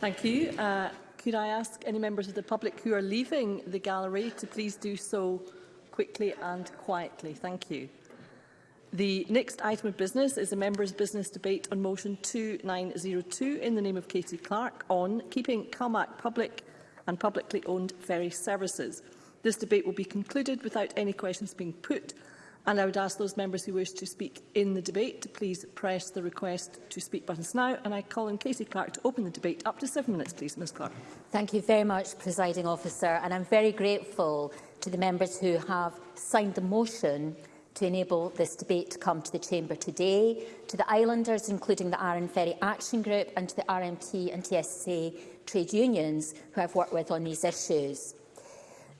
Thank you. Uh, could I ask any members of the public who are leaving the gallery to please do so quickly and quietly? Thank you. The next item of business is a member's business debate on motion 2902 in the name of Katie Clark on keeping Calmac public and publicly owned ferry services. This debate will be concluded without any questions being put And I would ask those members who wish to speak in the debate to please press the request to speak buttons now. And I call on Casey Clark to open the debate. Up to seven minutes, please, Ms Clark. Thank you very much, Presiding Officer. And I'm very grateful to the members who have signed the motion to enable this debate to come to the Chamber today, to the islanders, including the Arran Ferry Action Group, and to the RMT and TSC trade unions who I've worked with on these issues.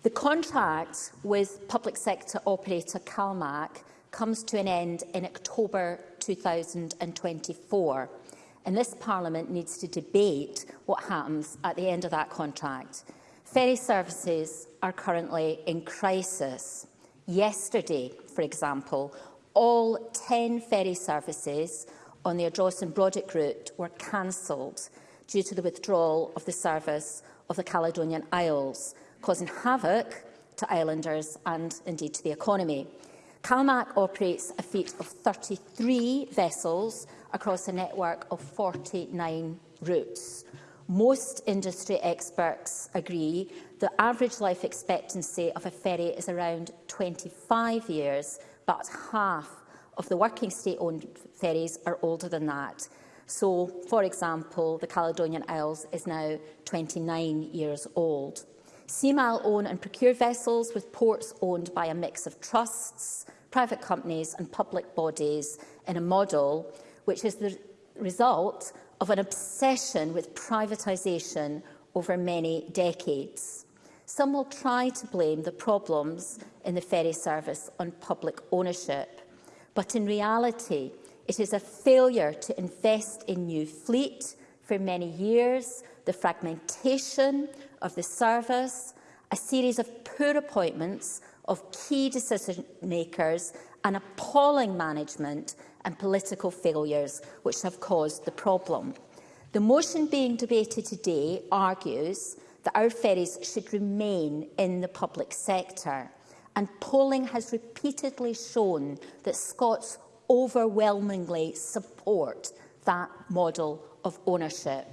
The contract with public sector operator CalMAC comes to an end in October 2024, and this Parliament needs to debate what happens at the end of that contract. Ferry services are currently in crisis. Yesterday, for example, all 10 ferry services on the Adros and Brodick route were cancelled due to the withdrawal of the service of the Caledonian Isles, causing havoc to islanders and indeed to the economy. CalMac operates a fleet of 33 vessels across a network of 49 routes. Most industry experts agree the average life expectancy of a ferry is around 25 years, but half of the working state-owned ferries are older than that. So, for example, the Caledonian Isles is now 29 years old. CMAL own and procure vessels with ports owned by a mix of trusts, private companies and public bodies in a model which is the result of an obsession with privatisation over many decades. Some will try to blame the problems in the ferry service on public ownership, but in reality, it is a failure to invest in new fleet for many years, the fragmentation of the service, a series of poor appointments of key decision makers and appalling management and political failures which have caused the problem. The motion being debated today argues that our ferries should remain in the public sector. And polling has repeatedly shown that Scots overwhelmingly support that model of ownership.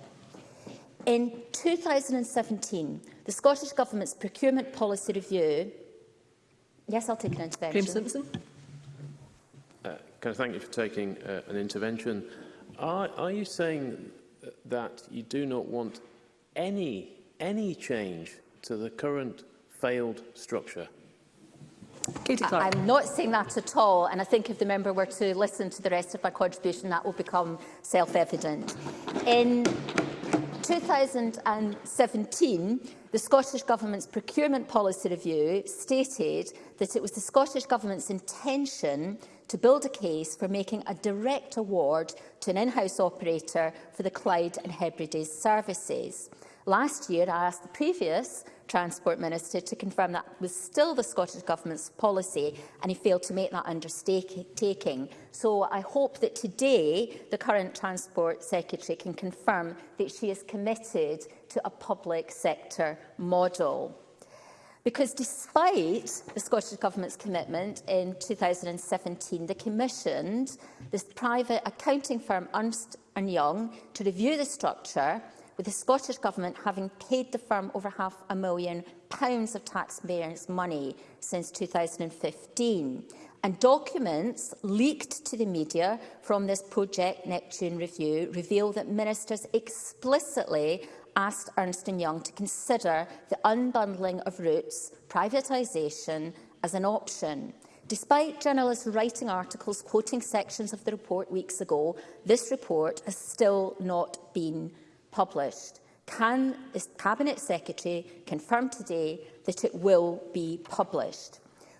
In 2017, the Scottish Government's procurement policy review... Yes, I'll take an intervention. Graeme Simpson. Uh, can I thank you for taking uh, an intervention? Are, are you saying that you do not want any, any change to the current failed structure? I'm not saying that at all, and I think if the member were to listen to the rest of my contribution, that will become self-evident. In 2017, the Scottish Government's procurement policy review stated that it was the Scottish Government's intention to build a case for making a direct award to an in-house operator for the Clyde and Hebrides services. Last year, I asked the previous Transport Minister to confirm that was still the Scottish Government's policy and he failed to make that undertaking. So I hope that today the current Transport Secretary can confirm that she is committed to a public sector model. Because despite the Scottish Government's commitment in 2017, they commissioned this private accounting firm Ernst Young to review the structure with the Scottish Government having paid the firm over half a million pounds of taxpayers' money since 2015. And documents leaked to the media from this Project Neptune review reveal that ministers explicitly asked Ernst Young to consider the unbundling of routes, privatisation, as an option. Despite journalists writing articles quoting sections of the report weeks ago, this report has still not been published. Can the Cabinet Secretary confirm today that it will be published?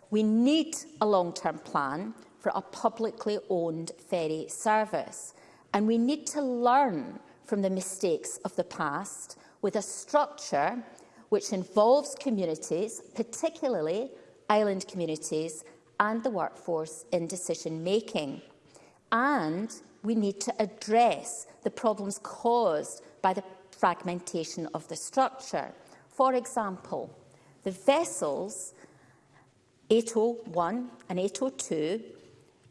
We need a long-term plan for a publicly owned ferry service, and we need to learn from the mistakes of the past with a structure which involves communities, particularly island communities, and the workforce in decision-making. And we need to address the problems caused by the fragmentation of the structure. For example, the vessels 801 and 802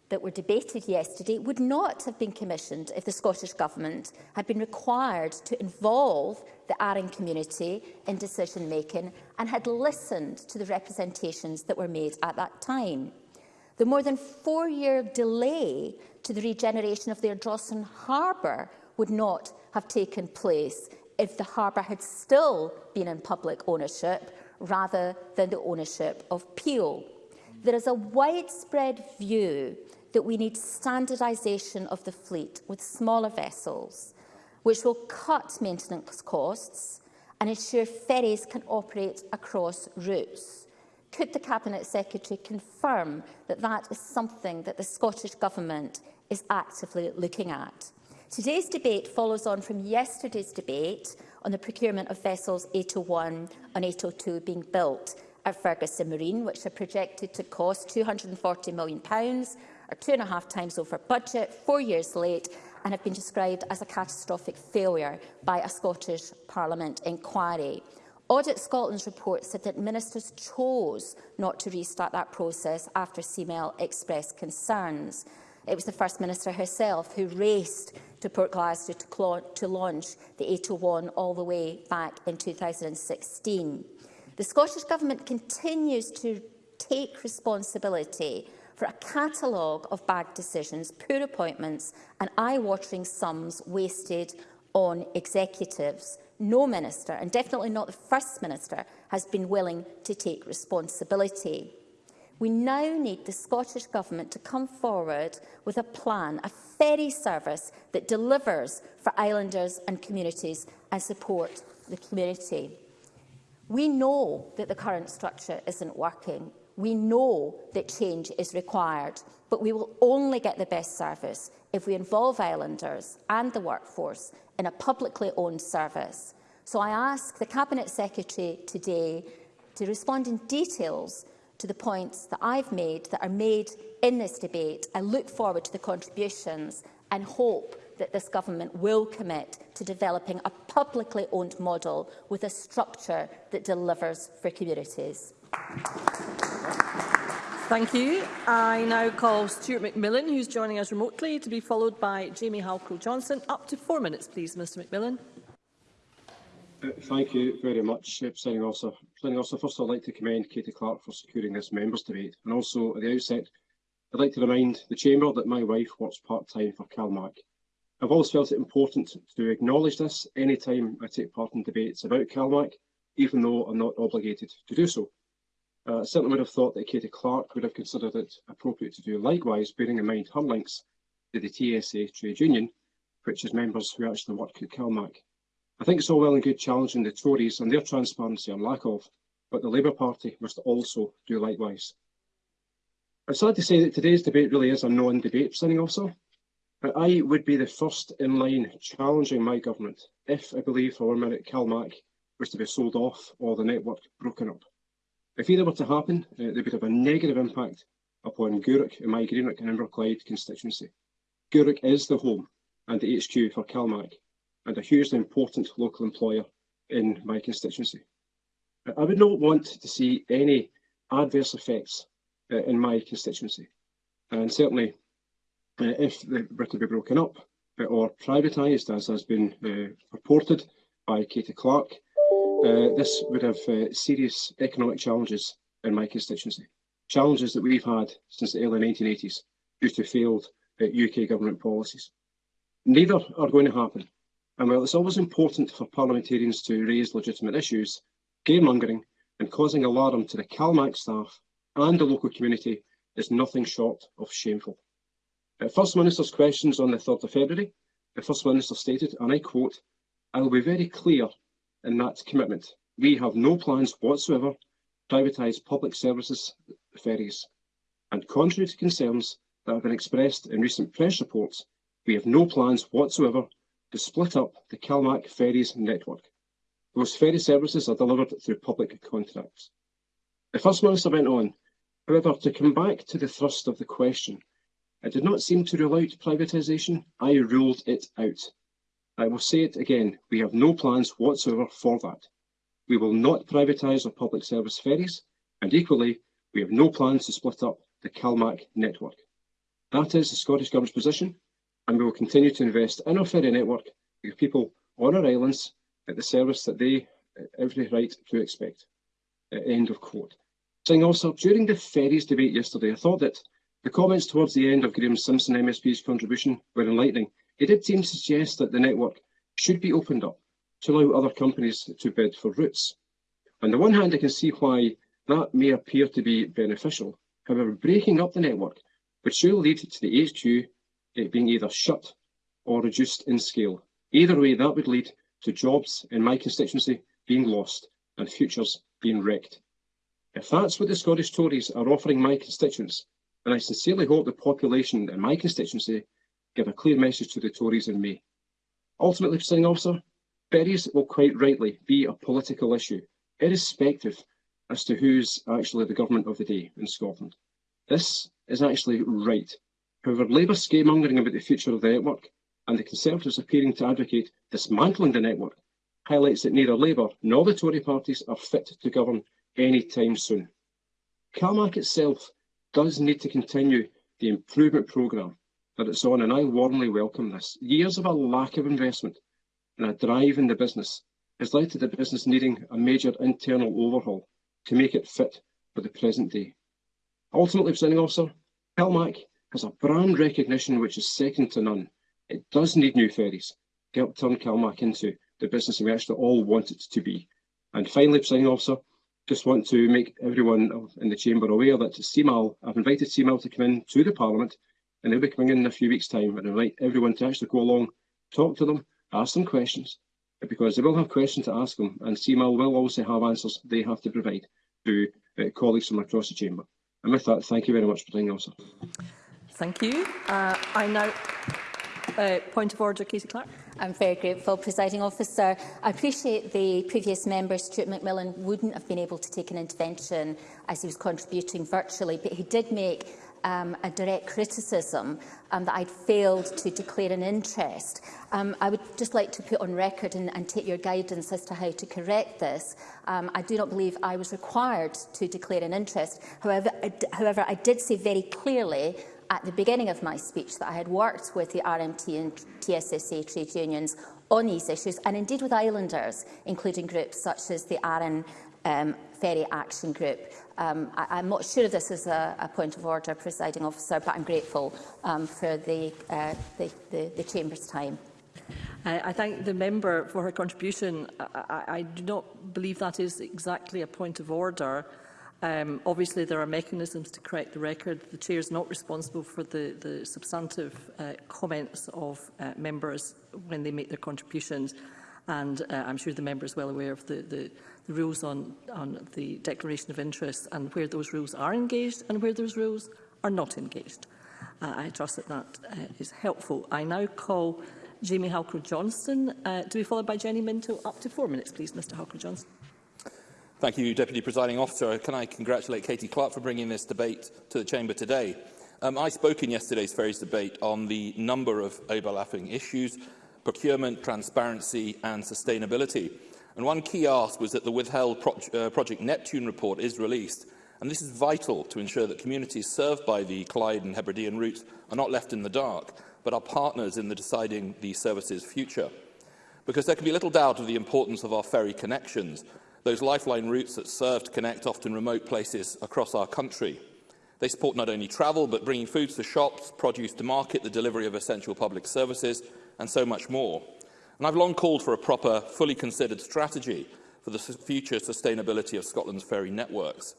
that were debated yesterday would not have been commissioned if the Scottish Government had been required to involve the Arran community in decision-making and had listened to the representations that were made at that time. The more than four-year delay to the regeneration of the Ardrossan harbour would not have taken place if the harbour had still been in public ownership rather than the ownership of Peel. There is a widespread view that we need standardisation of the fleet with smaller vessels, which will cut maintenance costs and ensure ferries can operate across routes. Could the Cabinet Secretary confirm that that is something that the Scottish Government is actively looking at? Today's debate follows on from yesterday's debate on the procurement of vessels 801 and 802 being built at Ferguson Marine, which are projected to cost £240 million, or two and a half times over budget, four years late, and have been described as a catastrophic failure by a Scottish Parliament inquiry. Audit Scotland's report said that ministers chose not to restart that process after CML e expressed concerns. It was the First Minister herself who raced to Port Glasgow to, to launch the 801 all the way back in 2016. The Scottish Government continues to take responsibility for a catalogue of bad decisions, poor appointments and eye-watering sums wasted on executives no minister, and definitely not the First Minister, has been willing to take responsibility. We now need the Scottish Government to come forward with a plan, a ferry service that delivers for islanders and communities and support the community. We know that the current structure isn't working. We know that change is required, but we will only get the best service if we involve islanders and the workforce in a publicly owned service. So I ask the Cabinet Secretary today to respond in details to the points that I've made that are made in this debate. I look forward to the contributions and hope that this government will commit to developing a publicly owned model with a structure that delivers for communities. Thank you. Thank you. I now call Stuart McMillan, who's joining us remotely, to be followed by Jamie Halcrow-Johnson. Up to four minutes, please, Mr McMillan. Uh, thank you very much, uh, Presiding Officer. Presiding Officer, first I'd like to commend Katie Clark for securing this members debate. And also, at the outset, I'd like to remind the Chamber that my wife works part-time for CalMAC. I've always felt it important to acknowledge this any time I take part in debates about CalMAC, even though I'm not obligated to do so. Uh, certainly would have thought that Katie Clark would have considered it appropriate to do likewise, bearing in mind her links to the TSA trade union, which is members who actually work at CalMac. I think it's all well and good challenging the Tories and their transparency and lack of, but the Labour Party must also do likewise. I'm sad to say that today's debate really is a non-debate, presiding officer, but I would be the first in line challenging my government if I believe for one minute CalMac was to be sold off or the network broken up. If either were to happen, uh, they would have a negative impact upon Gourock in my Greenock and Inverclyde constituency. Gourock is the home and the HQ for CalMac and a hugely important local employer in my constituency. Uh, I would not want to see any adverse effects uh, in my constituency. And certainly, uh, if the were to be broken up uh, or privatised, as has been uh, reported by Katie Clark, Uh, this would have uh, serious economic challenges in my constituency, challenges that we've had since the early 1980s due to failed uh, UK government policies. Neither are going to happen, and while it's always important for parliamentarians to raise legitimate issues, scaremongering and causing alarm to the CalMAC staff and the local community is nothing short of shameful. At uh, First Minister's questions on the 3rd of February, the First Minister stated, and I quote, I will be very clear and that commitment. We have no plans whatsoever to privatise public services, ferries, and contrary to concerns that have been expressed in recent press reports, we have no plans whatsoever to split up the Calmac ferries network. Those ferry services are delivered through public contracts. The First Minister went on, however, to come back to the thrust of the question. I did not seem to rule out privatisation, I ruled it out. I will say it again, we have no plans whatsoever for that. We will not privatise our public service ferries, and equally, we have no plans to split up the CalMac network. That is the Scottish Government's position, and we will continue to invest in our ferry network to people on our islands at the service that they uh, every right to expect. Uh, end of quote. Saying also, during the ferries debate yesterday, I thought that the comments towards the end of Graham Simpson MSP's contribution were enlightening It did seem to suggest that the network should be opened up to allow other companies to bid for routes. On the one hand, I can see why that may appear to be beneficial. However, breaking up the network would surely lead to the HQ it being either shut or reduced in scale. Either way, that would lead to jobs in my constituency being lost and futures being wrecked. If that's what the Scottish Tories are offering my constituents, then I sincerely hope the population in my constituency give a clear message to the Tories and May. Ultimately, presiding officer, berries will quite rightly be a political issue, irrespective as to who's actually the government of the day in Scotland. This is actually right. However, Labour scaremongering about the future of the network and the Conservatives appearing to advocate dismantling the network highlights that neither Labour nor the Tory parties are fit to govern any time soon. Calmac itself does need to continue the improvement programme that it's on, and I warmly welcome this. Years of a lack of investment and a drive in the business has led to the business needing a major internal overhaul to make it fit for the present day. Ultimately, presenting officer, Pelmac has a brand recognition which is second to none. It does need new ferries to help turn Calmac into the business we actually all want it to be. And finally, presenting officer, just want to make everyone in the chamber aware that CMAL, I've invited CMAL to come in to the Parliament And he'll be coming in in a few weeks' time and invite everyone to actually go along, talk to them, ask them questions, because they will have questions to ask them, and CMAL will also have answers they have to provide to uh, colleagues from across the chamber. And with that, thank you very much for doing also. Thank you. Uh, I now uh, point of order, Casey Clark. I'm very grateful, Presiding Officer. I appreciate the previous member, Stuart McMillan, wouldn't have been able to take an intervention as he was contributing virtually, but he did make um, a direct criticism um, that I'd failed to declare an interest. Um, I would just like to put on record and, and take your guidance as to how to correct this. Um, I do not believe I was required to declare an interest. However I, however, I did say very clearly at the beginning of my speech that I had worked with the RMT and TSSA trade unions on these issues, and indeed with islanders, including groups such as the Aran um, Ferry Action Group. Um, I, I'm not sure this is a, a, point of order, presiding officer, but I'm grateful um, for the, uh, the, the, the Chamber's time. I, I thank the member for her contribution. I, I, I do not believe that is exactly a point of order. Um, obviously, there are mechanisms to correct the record. The Chair is not responsible for the, the substantive uh, comments of uh, members when they make their contributions, and uh, I'm sure the member is well aware of the, the the rules on, on the declaration of interests and where those rules are engaged and where those rules are not engaged. Uh, I trust that that uh, is helpful. I now call Jamie Halker-Johnston uh, to be followed by Jenny Minto. Up to four minutes, please, Mr Halker-Johnston. Thank you, Deputy Presiding Officer. Can I congratulate Katie Clark for bringing this debate to the Chamber today? Um, I spoke in yesterday's Ferries debate on the number of overlapping issues, procurement, transparency and sustainability. And one key ask was that the withheld Pro uh, Project Neptune report is released, and this is vital to ensure that communities served by the Clyde and Hebridean routes are not left in the dark, but are partners in the deciding the service's future. Because there can be little doubt of the importance of our ferry connections, those lifeline routes that serve to connect often remote places across our country. They support not only travel, but bringing food to shops, produce to market, the delivery of essential public services, and so much more. And I've long called for a proper, fully considered strategy for the future sustainability of Scotland's ferry networks.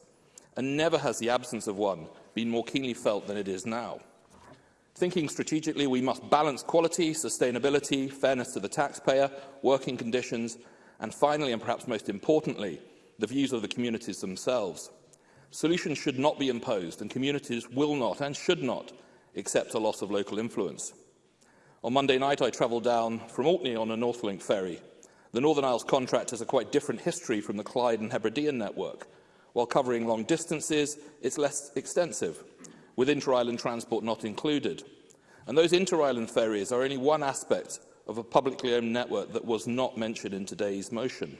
And never has the absence of one been more keenly felt than it is now. Thinking strategically, we must balance quality, sustainability, fairness to the taxpayer, working conditions, and finally, and perhaps most importantly, the views of the communities themselves. Solutions should not be imposed, and communities will not and should not accept a loss of local influence. On Monday night, I travelled down from Orkney on a Northlink ferry. The Northern Isles contract has a quite different history from the Clyde and Hebridean network. While covering long distances, it's less extensive, with inter-island transport not included. And those inter-island ferries are only one aspect of a publicly owned network that was not mentioned in today's motion.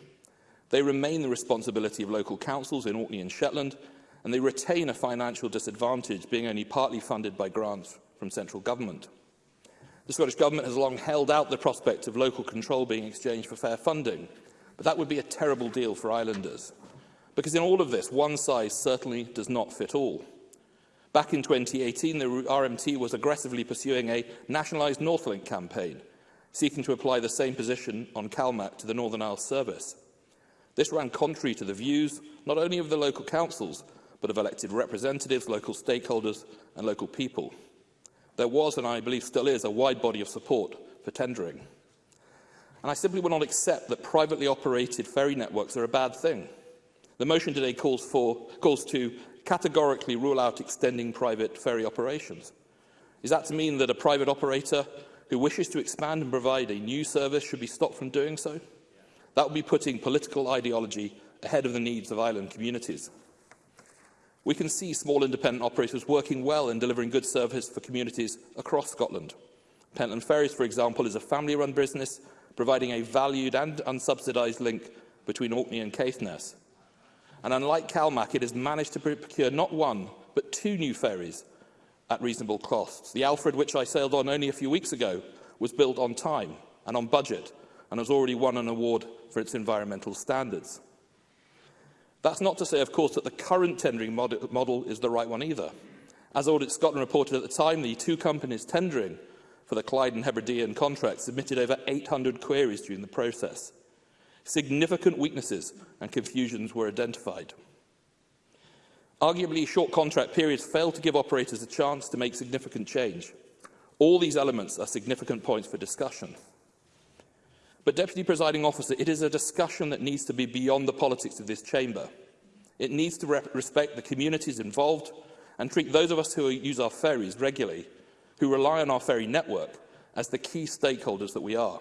They remain the responsibility of local councils in Orkney and Shetland, and they retain a financial disadvantage, being only partly funded by grants from central government. The Scottish Government has long held out the prospect of local control being exchanged for fair funding, but that would be a terrible deal for islanders. Because in all of this, one size certainly does not fit all. Back in 2018, the RMT was aggressively pursuing a nationalised Northlink campaign, seeking to apply the same position on CalMAC to the Northern Isles service. This ran contrary to the views not only of the local councils, but of elected representatives, local stakeholders and local people there was, and I believe still is, a wide body of support for tendering. And I simply will not accept that privately operated ferry networks are a bad thing. The motion today calls, for, calls to categorically rule out extending private ferry operations. Is that to mean that a private operator who wishes to expand and provide a new service should be stopped from doing so? That would be putting political ideology ahead of the needs of island communities. We can see small independent operators working well in delivering good service for communities across Scotland. Pentland Ferries, for example, is a family-run business providing a valued and unsubsidised link between Orkney and Caithness. And unlike CalMac, it has managed to procure not one, but two new ferries at reasonable costs. The Alfred, which I sailed on only a few weeks ago, was built on time and on budget and has already won an award for its environmental standards. That's not to say, of course, that the current tendering mod model is the right one either. As Audit Scotland reported at the time, the two companies tendering for the Clyde and Hebridean contracts submitted over 800 queries during the process. Significant weaknesses and confusions were identified. Arguably, short contract periods failed to give operators a chance to make significant change. All these elements are significant points for discussion. But, Deputy Presiding Officer, it is a discussion that needs to be beyond the politics of this chamber. It needs to re respect the communities involved and treat those of us who use our ferries regularly, who rely on our ferry network, as the key stakeholders that we are.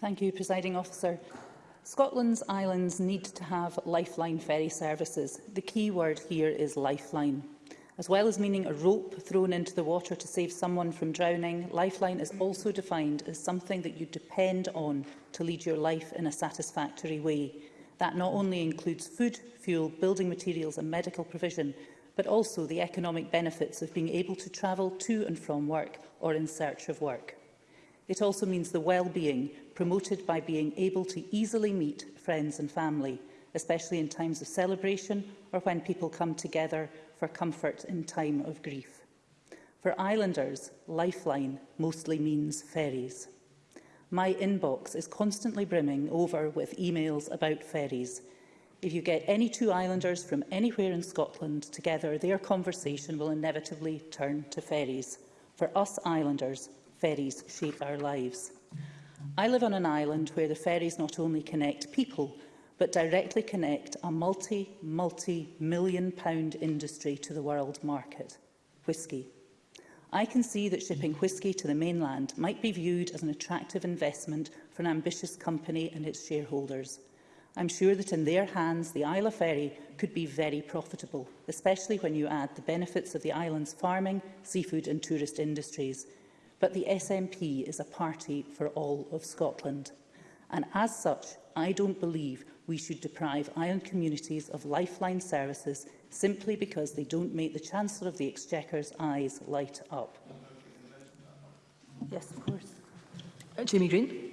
Thank you, Presiding Officer. Scotland's islands need to have lifeline ferry services. The key word here is lifeline. As well as meaning a rope thrown into the water to save someone from drowning, lifeline is also defined as something that you depend on to lead your life in a satisfactory way. That not only includes food, fuel, building materials and medical provision, but also the economic benefits of being able to travel to and from work or in search of work. It also means the well-being promoted by being able to easily meet friends and family, especially in times of celebration or when people come together for comfort in time of grief. For islanders, lifeline mostly means ferries. My inbox is constantly brimming over with emails about ferries, If you get any two islanders from anywhere in Scotland together, their conversation will inevitably turn to ferries. For us islanders, ferries shape our lives. I live on an island where the ferries not only connect people, but directly connect a multi, multi-million pound industry to the world market, whisky. I can see that shipping whisky to the mainland might be viewed as an attractive investment for an ambitious company and its shareholders – I'm sure that in their hands the Isle of Ferry could be very profitable, especially when you add the benefits of the island's farming, seafood and tourist industries. But the SNP is a party for all of Scotland. And as such, I don't believe we should deprive island communities of lifeline services simply because they don't make the Chancellor of the Exchequer's eyes light up. Yes, of course. Uh, Jamie Green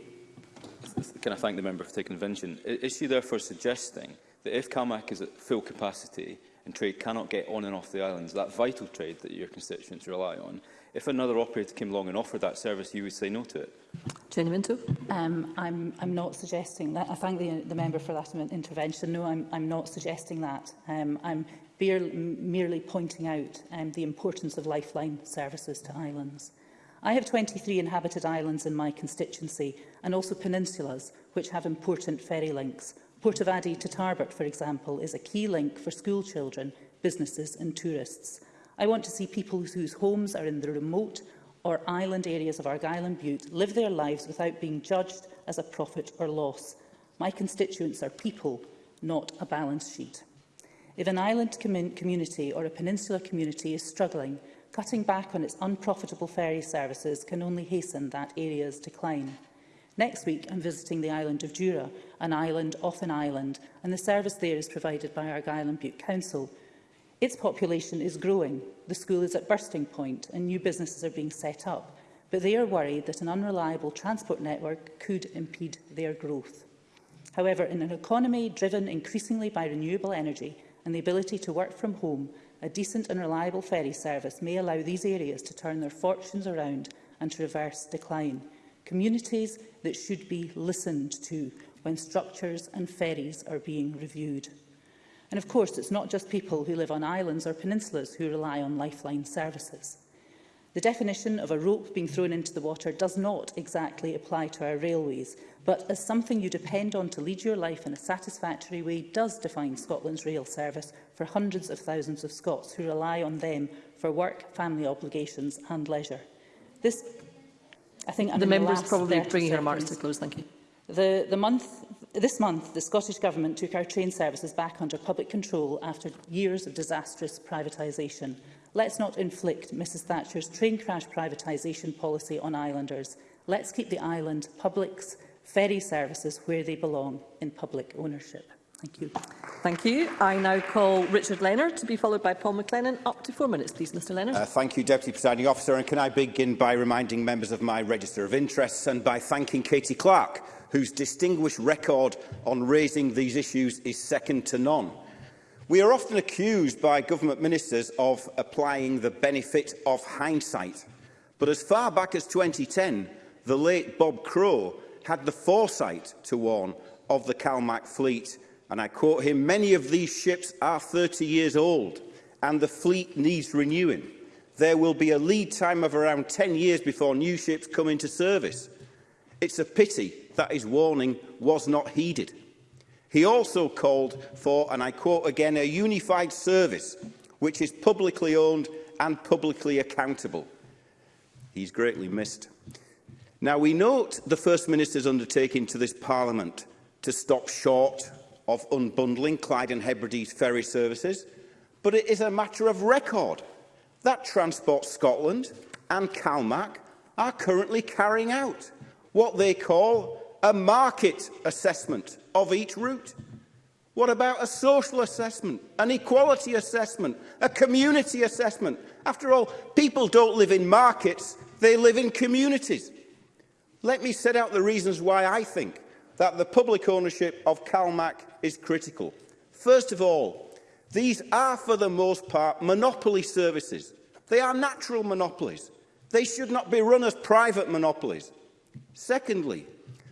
can I thank the member for taking intervention. Is she therefore suggesting that if CAMAC is at full capacity and trade cannot get on and off the islands, that vital trade that your constituents rely on, if another operator came along and offered that service, you would say no to it? Jenny Minto. Um, I'm, I'm not suggesting that. I thank the, the member for that intervention. No, I'm, I'm not suggesting that. Um, I'm merely pointing out um, the importance of lifeline services to islands. I have 23 inhabited islands in my constituency and also peninsulas, which have important ferry links. Port of Addy to Tarbert, for example, is a key link for school children, businesses and tourists. I want to see people whose homes are in the remote or island areas of Argyll and Butte live their lives without being judged as a profit or loss. My constituents are people, not a balance sheet. If an island commun community or a peninsular community is struggling, Cutting back on its unprofitable ferry services can only hasten that area's decline. Next week, I'm visiting the island of Jura, an island off an island, and the service there is provided by Argyll and Butte Council. Its population is growing, the school is at bursting point, and new businesses are being set up, but they are worried that an unreliable transport network could impede their growth. However, in an economy driven increasingly by renewable energy and the ability to work from home, a decent and reliable ferry service may allow these areas to turn their fortunes around and to reverse decline. Communities that should be listened to when structures and ferries are being reviewed. And of course, it's not just people who live on islands or peninsulas who rely on lifeline services. The definition of a rope being thrown into the water does not exactly apply to our railways, but as something you depend on to lead your life in a satisfactory way does define Scotland's rail service for hundreds of thousands of Scots who rely on them for work, family obligations and leisure. This, I think, the member is probably bringing her remarks to close. Thank you. The, the month, this month, the Scottish Government took our train services back under public control after years of disastrous privatisation. Let's not inflict Mrs Thatcher's train crash privatisation policy on islanders. Let's keep the island public's ferry services where they belong in public ownership. Thank you. Thank you. I now call Richard Leonard to be followed by Paul McLennan. Up to four minutes, please, Mr Leonard. Uh, thank you, Deputy Presiding Officer. And can I begin by reminding members of my register of interests and by thanking Katie Clark, whose distinguished record on raising these issues is second to none. We are often accused by government ministers of applying the benefit of hindsight. But as far back as 2010, the late Bob Crow had the foresight to warn of the CalMac fleet. And I quote him, many of these ships are 30 years old and the fleet needs renewing. There will be a lead time of around 10 years before new ships come into service. It's a pity that his warning was not heeded. He also called for, and I quote again, a unified service which is publicly owned and publicly accountable. He's greatly missed. Now, we note the First Minister's undertaking to this Parliament to stop short of unbundling Clyde and Hebrides ferry services, but it is a matter of record that Transport Scotland and CalMac are currently carrying out what they call a market assessment of each route? What about a social assessment, an equality assessment, a community assessment? After all, people don't live in markets, they live in communities. Let me set out the reasons why I think that the public ownership of CalMac is critical. First of all, these are for the most part monopoly services. They are natural monopolies. They should not be run as private monopolies. Secondly,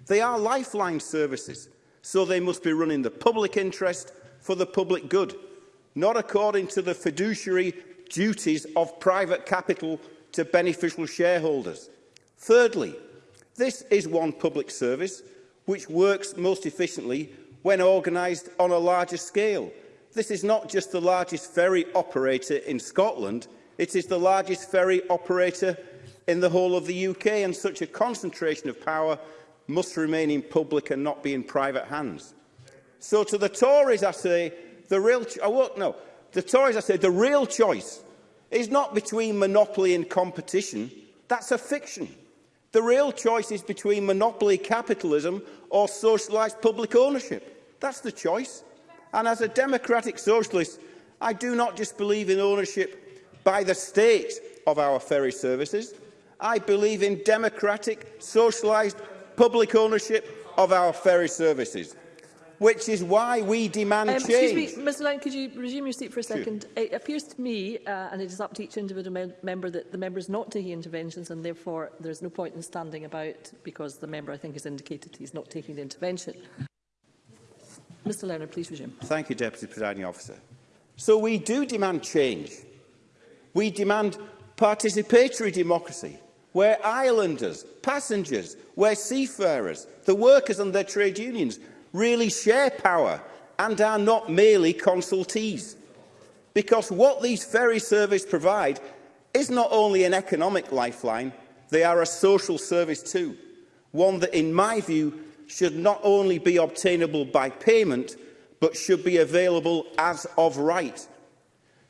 they are lifeline services so they must be running the public interest for the public good, not according to the fiduciary duties of private capital to beneficial shareholders. Thirdly, this is one public service which works most efficiently when organised on a larger scale. This is not just the largest ferry operator in Scotland, it is the largest ferry operator in the whole of the UK, and such a concentration of power must remain in public and not be in private hands. So to the Tories, I say, the real... I oh, won't, no. The Tories, I say, the real choice is not between monopoly and competition. That's a fiction. The real choice is between monopoly capitalism or socialised public ownership. That's the choice. And as a democratic socialist, I do not just believe in ownership by the state of our ferry services. I believe in democratic, socialised public ownership of our ferry services, which is why we demand um, change. Excuse me, Ms Lang, could you resume your seat for a second? Sure. It appears to me, uh, and it is up to each individual me member, that the member is not taking interventions and therefore there is no point in standing about because the member, I think, has indicated he's not taking the intervention. Mr Lerner, please resume. Thank you, Deputy Presiding Officer. So we do demand change. We demand participatory democracy, where islanders, passengers, where seafarers, the workers and their trade unions really share power and are not merely consultees. Because what these ferry services provide is not only an economic lifeline, they are a social service too. One that, in my view, should not only be obtainable by payment, but should be available as of right.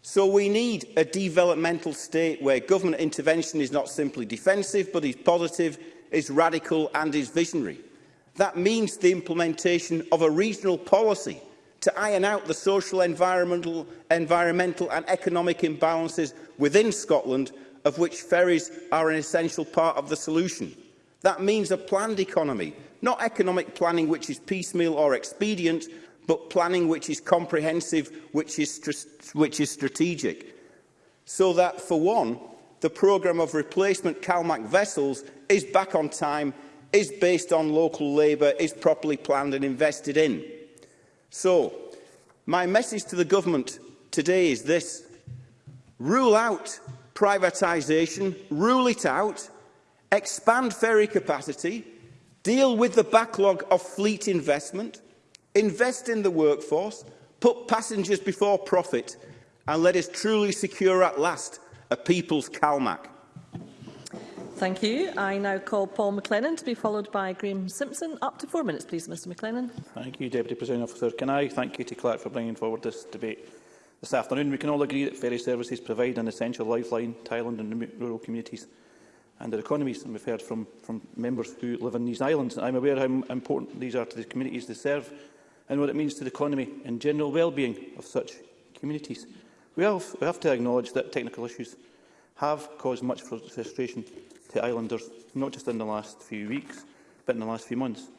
So we need a developmental state where government intervention is not simply defensive, but is positive, is radical and is visionary. That means the implementation of a regional policy to iron out the social, environmental, environmental and economic imbalances within Scotland, of which ferries are an essential part of the solution. That means a planned economy, not economic planning which is piecemeal or expedient, but planning which is comprehensive, which is, which is strategic. So that, for one, the programme of replacement CalMac vessels is back on time, is based on local labour, is properly planned and invested in. So, my message to the government today is this. Rule out privatisation, rule it out, expand ferry capacity, deal with the backlog of fleet investment, invest in the workforce, put passengers before profit, and let us truly secure at last a people's CalMac. Thank you. I now call Paul McLennan to be followed by Graham Simpson. Up to four minutes, please, Mr McLennan. Thank you, Deputy President Officer. Can I thank Katie Clark for bringing forward this debate? This afternoon, we can all agree that ferry services provide an essential lifeline to island and rural communities and their economies, and we've heard from, from members who live in these islands. I'm aware how important these are to the communities they serve and what it means to the economy and general well-being of such communities. We have, we have to acknowledge that technical issues have caused much frustration to islanders, not just in the last few weeks, but in the last few months.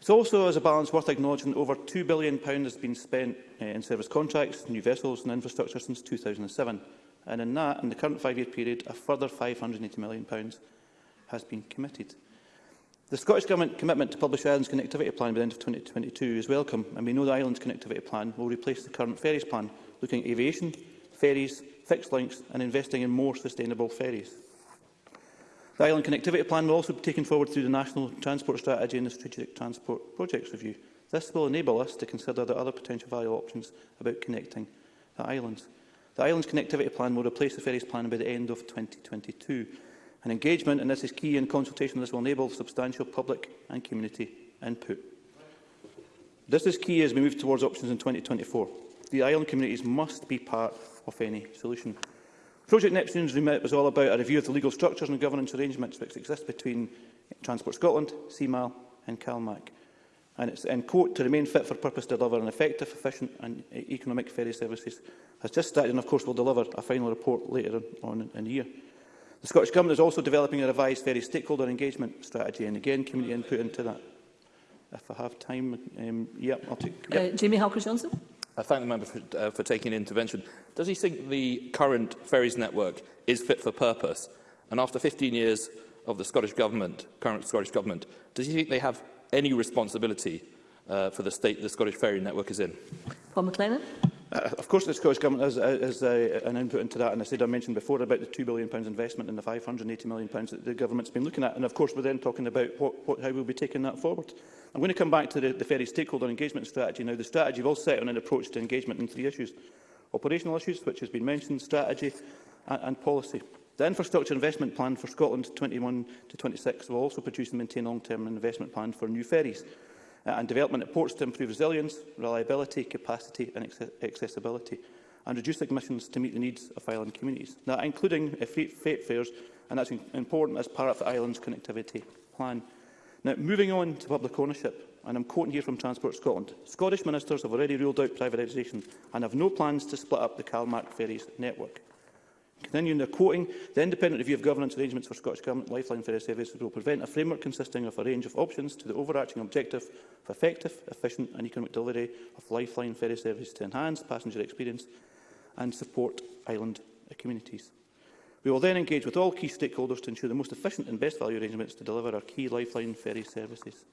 It's also, as a balance, worth acknowledging that over £2 billion has been spent uh, in service contracts, new vessels and infrastructure since 2007. And in that, in the current five-year period, a further £580 million has been committed. The Scottish Government commitment to publish island's connectivity plan by the end of 2022 is welcome, and we know the island's connectivity plan will replace the current ferries plan, looking at aviation, ferries, fixed links and investing in more sustainable ferries. The Island Connectivity Plan will also be taken forward through the National Transport Strategy and the Strategic Transport Projects Review. This will enable us to consider the other potential value options about connecting the islands. The island's connectivity plan will replace the ferries plan by the end of 2022. And engagement, and this is key and consultation, this will enable substantial public and community input. This is key as we move towards options in 2024. The island communities must be part of any solution. Project Neptune's remit was all about a review of the legal structures and governance arrangements which exist between Transport Scotland, CMAL and CalMAC. And it's, in quote, to remain fit for purpose to deliver an effective, efficient and economic ferry services has just started and, of course, will deliver a final report later on in the year. The Scottish Government is also developing a revised ferry stakeholder engagement strategy and, again, community input into that. If I have time, um, yep, I'll take... Yeah. Uh, Jamie Halker-Johnson. I thank the member for, uh, for taking an intervention. Does he think the current ferries network is fit for purpose? And after 15 years of the Scottish Government, current Scottish Government, does he think they have any responsibility uh, for the state the Scottish ferry network is in? Paul McLennan. Uh, of course, the Scottish Government has, has uh, uh, an input into that, and I said I mentioned before about the £2 billion investment and the £580 million that the Government's been looking at, and of course we're then talking about what, what, how we'll be taking that forward. I'm going to come back to the, the ferry stakeholder engagement strategy. Now, the strategy we've all set on an approach to engagement in three issues. Operational issues, which has been mentioned, strategy and, and policy. The Infrastructure Investment Plan for Scotland 21 to 26 will also produce and maintain long-term investment plan for new ferries. Uh, and development at ports to improve resilience, reliability, capacity and accessibility, and reduce emissions to meet the needs of island communities, now, including uh, freight fares, and that's important as part of the island's connectivity plan. Now, moving on to public ownership, and I'm quoting here from Transport Scotland, Scottish ministers have already ruled out privatisation and have no plans to split up the Calmark ferries network. Continuing the quoting, the independent review of governance arrangements for Scottish Government Lifeline Ferry Service will prevent a framework consisting of a range of options to the overarching objective of effective, efficient and economic delivery of Lifeline Ferry Services to enhance passenger experience and support island communities. We will then engage with all key stakeholders to ensure the most efficient and best value arrangements to deliver our key Lifeline ferry services.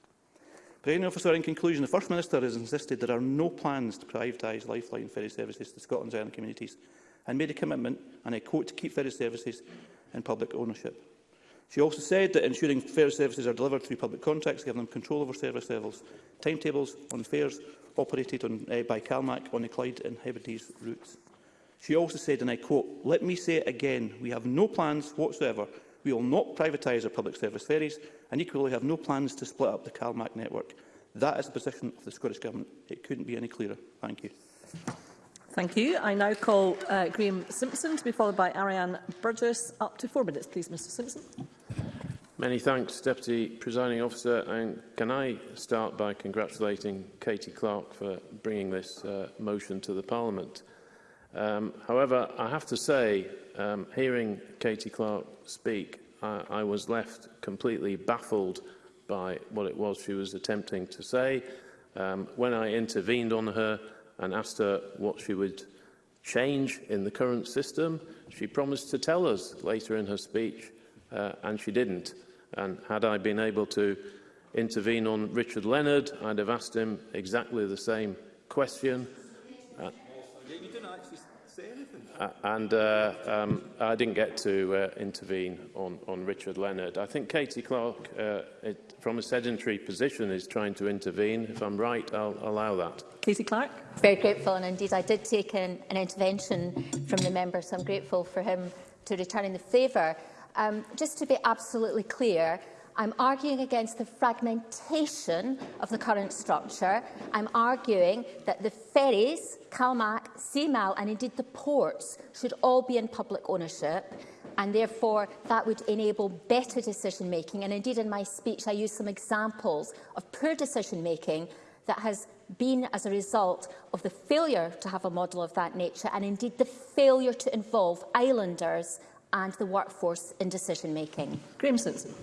Officer, in conclusion, the First Minister has insisted there are no plans to privatise Lifeline ferry services to Scotland's island communities and made a commitment, and I quote, to keep ferry services in public ownership. She also said that ensuring fair services are delivered through public contracts giving them control over service levels, timetables on fares operated on, uh, by CalMac on the Clyde and Hebrides routes. She also said, and I quote, Let me say it again, we have no plans whatsoever. We will not privatise our public service ferries and equally have no plans to split up the CalMac network. That is the position of the Scottish Government. It couldn't be any clearer. Thank you. Thank you. I now call uh, Graham Simpson to be followed by Ariane Burgess. Up to four minutes, please, Mr Simpson. Many thanks, Deputy Presiding Officer. And can I start by congratulating Katie Clark for bringing this uh, motion to the Parliament? Um, however, I have to say, um, hearing Katie Clark speak, I, I was left completely baffled by what it was she was attempting to say. Um, when I intervened on her, and asked her what she would change in the current system. She promised to tell us later in her speech, uh, and she didn't. And had I been able to intervene on Richard Leonard, I'd have asked him exactly the same question. Uh, and uh, um, I didn't get to uh, intervene on, on Richard Leonard. I think Katie Clark, uh, it, from a sedentary position, is trying to intervene. If I'm right, I'll allow that. Katie Clark. Very grateful, and indeed I did take an, an intervention from the member, so I'm grateful for him to returning the favour. Um, just to be absolutely clear, I'm arguing against the fragmentation of the current structure. I'm arguing that the ferries, CalMac, CMAL and indeed the ports should all be in public ownership and therefore that would enable better decision making and indeed in my speech I used some examples of poor decision making that has been as a result of the failure to have a model of that nature and indeed the failure to involve islanders and the workforce in decision making. Graham Simpson.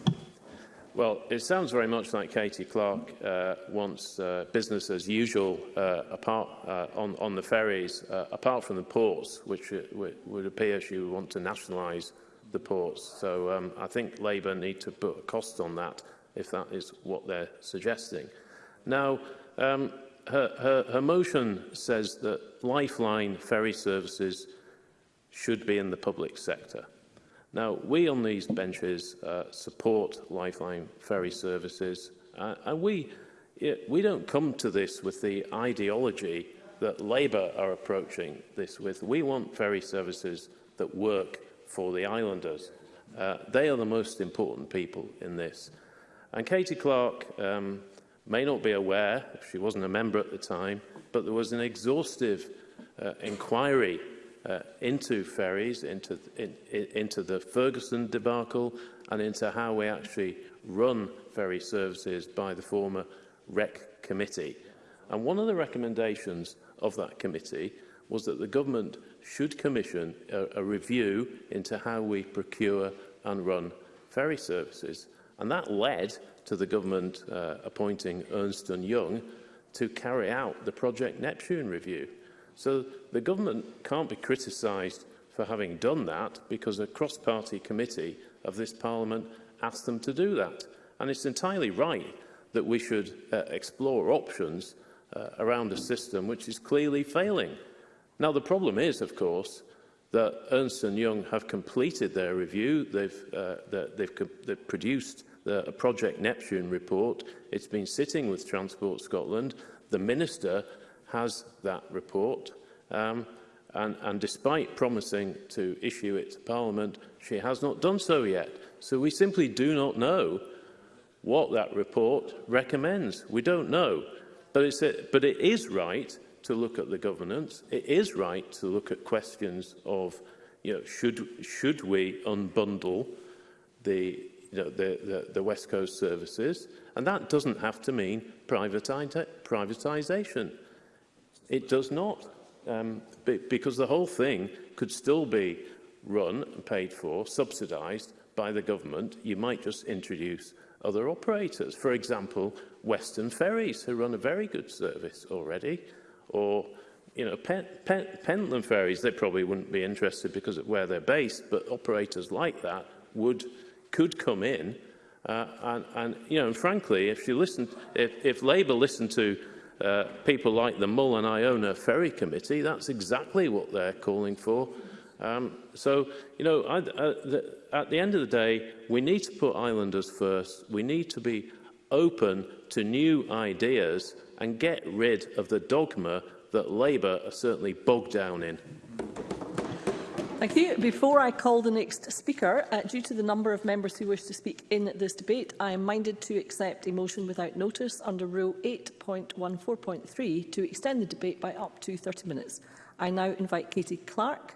Well, it sounds very much like Katie Clark uh, wants uh, business as usual uh, apart, uh, on, on the ferries, uh, apart from the ports, which it, uh, would appear she would want to nationalise the ports. So um, I think Labour need to put a cost on that if that is what they're suggesting. Now, um, her, her, her motion says that lifeline ferry services should be in the public sector. Now, we on these benches uh, support lifeline ferry services, uh, and we, we don't come to this with the ideology that Labour are approaching this with. We want ferry services that work for the islanders. Uh, they are the most important people in this. And Katie Clark um, may not be aware, if she wasn't a member at the time, but there was an exhaustive uh, inquiry uh, into ferries, into, in, in, into the Ferguson debacle and into how we actually run ferry services by the former REC committee. And one of the recommendations of that committee was that the government should commission a, a review into how we procure and run ferry services. And that led to the government uh, appointing Ernst Young to carry out the Project Neptune review. So the government can't be criticised for having done that because a cross-party committee of this parliament asked them to do that. And it's entirely right that we should uh, explore options uh, around a system which is clearly failing. Now, the problem is, of course, that Ernst and Young have completed their review. They've, uh, they've, they've produced the, a Project Neptune report. It's been sitting with Transport Scotland. The Minister has that report. Um, and, and despite promising to issue it to Parliament, she has not done so yet. So we simply do not know what that report recommends. We don't know. But, it's a, but it is right to look at the governance. It is right to look at questions of, you know, should, should we unbundle the, you know, the, the, the West Coast services? And that doesn't have to mean privatization. It does not, um, because the whole thing could still be run, paid for, subsidised by the government. You might just introduce other operators. For example, Western Ferries, who run a very good service already, or you know, Pen Pen Pentland ferries, they probably wouldn't be interested because of where they're based, but operators like that would, could come in. Uh, and, and, you know, and frankly, if you listen, if, if Labour listened to Uh, people like the Mull and Iona Ferry Committee, that's exactly what they're calling for. Um, so, you know, I, I, the, at the end of the day, we need to put islanders first. We need to be open to new ideas and get rid of the dogma that Labour are certainly bogged down in. Thank you. Before I call the next speaker, uh, due to the number of members who wish to speak in this debate, I am minded to accept a motion without notice under Rule 8.14.3 to extend the debate by up to 30 minutes. I now invite Katie Clark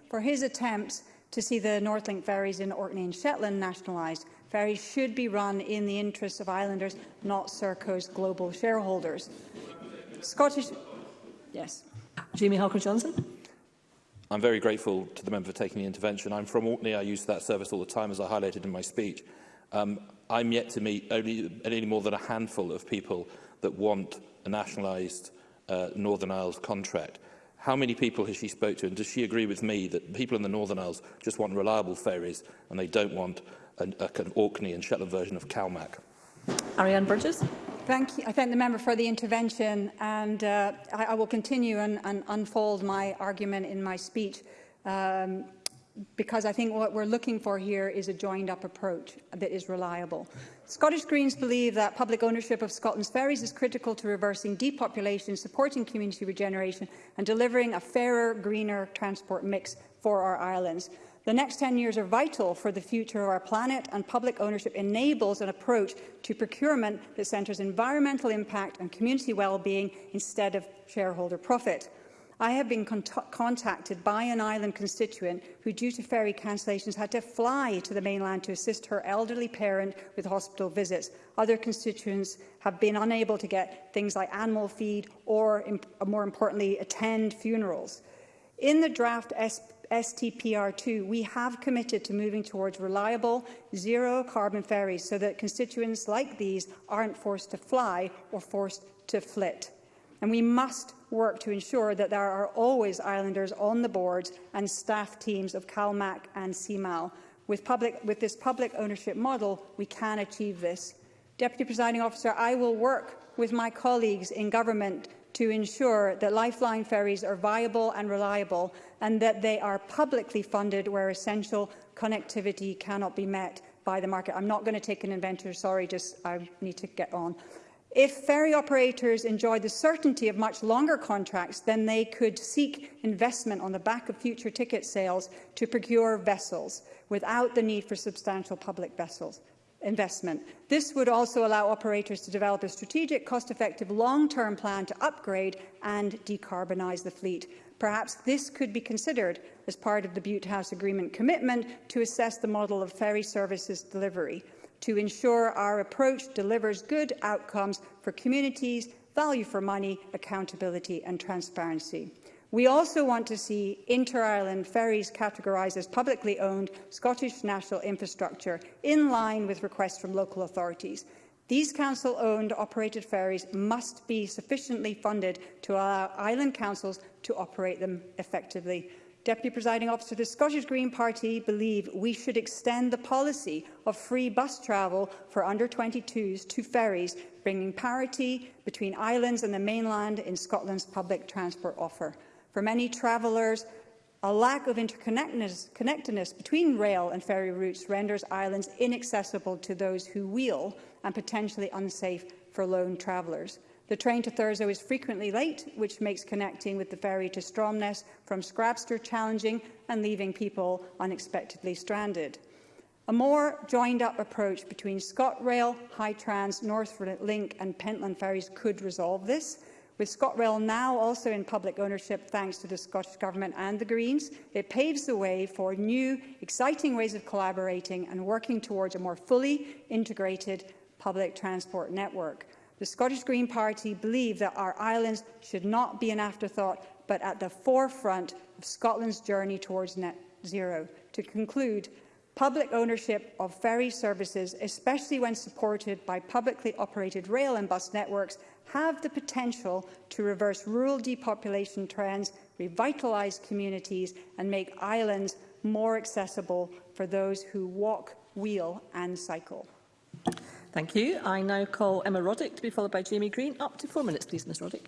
for his attempts to see the Northlink ferries in Orkney and Shetland nationalised. Ferries should be run in the interests of islanders, not Serco's global shareholders. Scottish... Yes. Jamie Hawker johnson I'm very grateful to the member for taking the intervention. I'm from Orkney. I use that service all the time, as I highlighted in my speech. Um, I'm yet to meet only any more than a handful of people that want a nationalised uh, Northern Isles contract. How many people has she spoke to, and does she agree with me that people in the Northern Isles just want reliable ferries and they don't want an, a kind of Orkney and Shetland version of CalMac? Ariane Burgess. Thank you. I thank the member for the intervention, and uh, I, I, will continue and, and, unfold my argument in my speech, um, because I think what we're looking for here is a joined-up approach that is reliable. Scottish Greens believe that public ownership of Scotland's ferries is critical to reversing depopulation, supporting community regeneration, and delivering a fairer, greener transport mix for our islands. The next 10 years are vital for the future of our planet, and public ownership enables an approach to procurement that centres environmental impact and community well-being instead of shareholder profit. I have been con contacted by an island constituent who, due to ferry cancellations, had to fly to the mainland to assist her elderly parent with hospital visits. Other constituents have been unable to get things like animal feed or, more importantly, attend funerals. In the draft SP STPR2, we have committed to moving towards reliable, zero-carbon ferries so that constituents like these aren't forced to fly or forced to flit. And we must work to ensure that there are always islanders on the boards and staff teams of CalMac and CMAL. With, public, with this public ownership model, we can achieve this. Deputy Presiding Officer, I will work with my colleagues in government to ensure that lifeline ferries are viable and reliable and that they are publicly funded where essential connectivity cannot be met by the market. I'm not going to take an inventor, sorry, just I need to get on. If ferry operators enjoy the certainty of much longer contracts, then they could seek investment on the back of future ticket sales to procure vessels without the need for substantial public vessels investment. This would also allow operators to develop a strategic, cost-effective, long-term plan to upgrade and decarbonise the fleet. Perhaps this could be considered as part of the Butte House Agreement commitment to assess the model of ferry services delivery to ensure our approach delivers good outcomes for communities, value for money, accountability and transparency. We also want to see inter-Ireland ferries categorised as publicly owned Scottish national infrastructure, in line with requests from local authorities. These council-owned operated ferries must be sufficiently funded to allow island councils to operate them effectively. Deputy Presiding Officer, the Scottish Green Party believe we should extend the policy of free bus travel for under-22s to ferries, bringing parity between islands and the mainland in Scotland's public transport offer. For many travellers, a lack of interconnectedness between rail and ferry routes renders islands inaccessible to those who wheel and potentially unsafe for lone travellers. The train to Thurso is frequently late, which makes connecting with the ferry to Stromness from Scrabster challenging and leaving people unexpectedly stranded. A more joined-up approach between ScotRail, High Trans, North Link and Pentland ferries could resolve this. With ScotRail now also in public ownership thanks to the Scottish Government and the Greens, it paves the way for new, exciting ways of collaborating and working towards a more fully integrated public transport network. The Scottish Green Party believe that our islands should not be an afterthought, but at the forefront of Scotland's journey towards net zero. To conclude, Public ownership of ferry services, especially when supported by publicly operated rail and bus networks, have the potential to reverse rural depopulation trends, revitalise communities and make islands more accessible for those who walk, wheel and cycle. Thank you. I now call Emma Roddick to be followed by Jamie Green. Up to four minutes, please, Ms Roddick.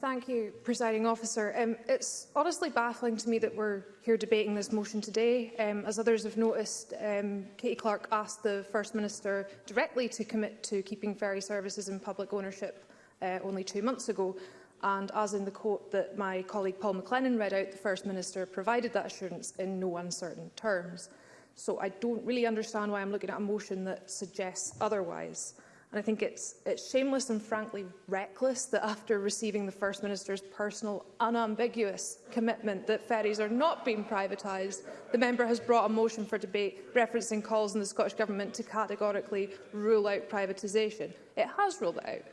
Thank you, Presiding Officer. Um, it's honestly baffling to me that we're here debating this motion today. Um, as others have noticed, um, Katie Clark asked the First Minister directly to commit to keeping ferry services in public ownership uh, only two months ago. And as in the quote that my colleague Paul McLennan read out, the First Minister provided that assurance in no uncertain terms. So I don't really understand why I'm looking at a motion that suggests otherwise. And I think it's, it's shameless and frankly reckless that after receiving the First Minister's personal unambiguous commitment that ferries are not being privatised, the member has brought a motion for debate referencing calls on the Scottish Government to categorically rule out privatisation. It has ruled it out.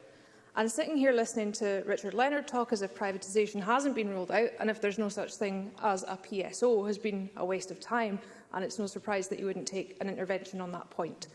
And sitting here listening to Richard Leonard talk as if privatisation hasn't been ruled out and if there's no such thing as a PSO has been a waste of time and it's no surprise that you wouldn't take an intervention on that point.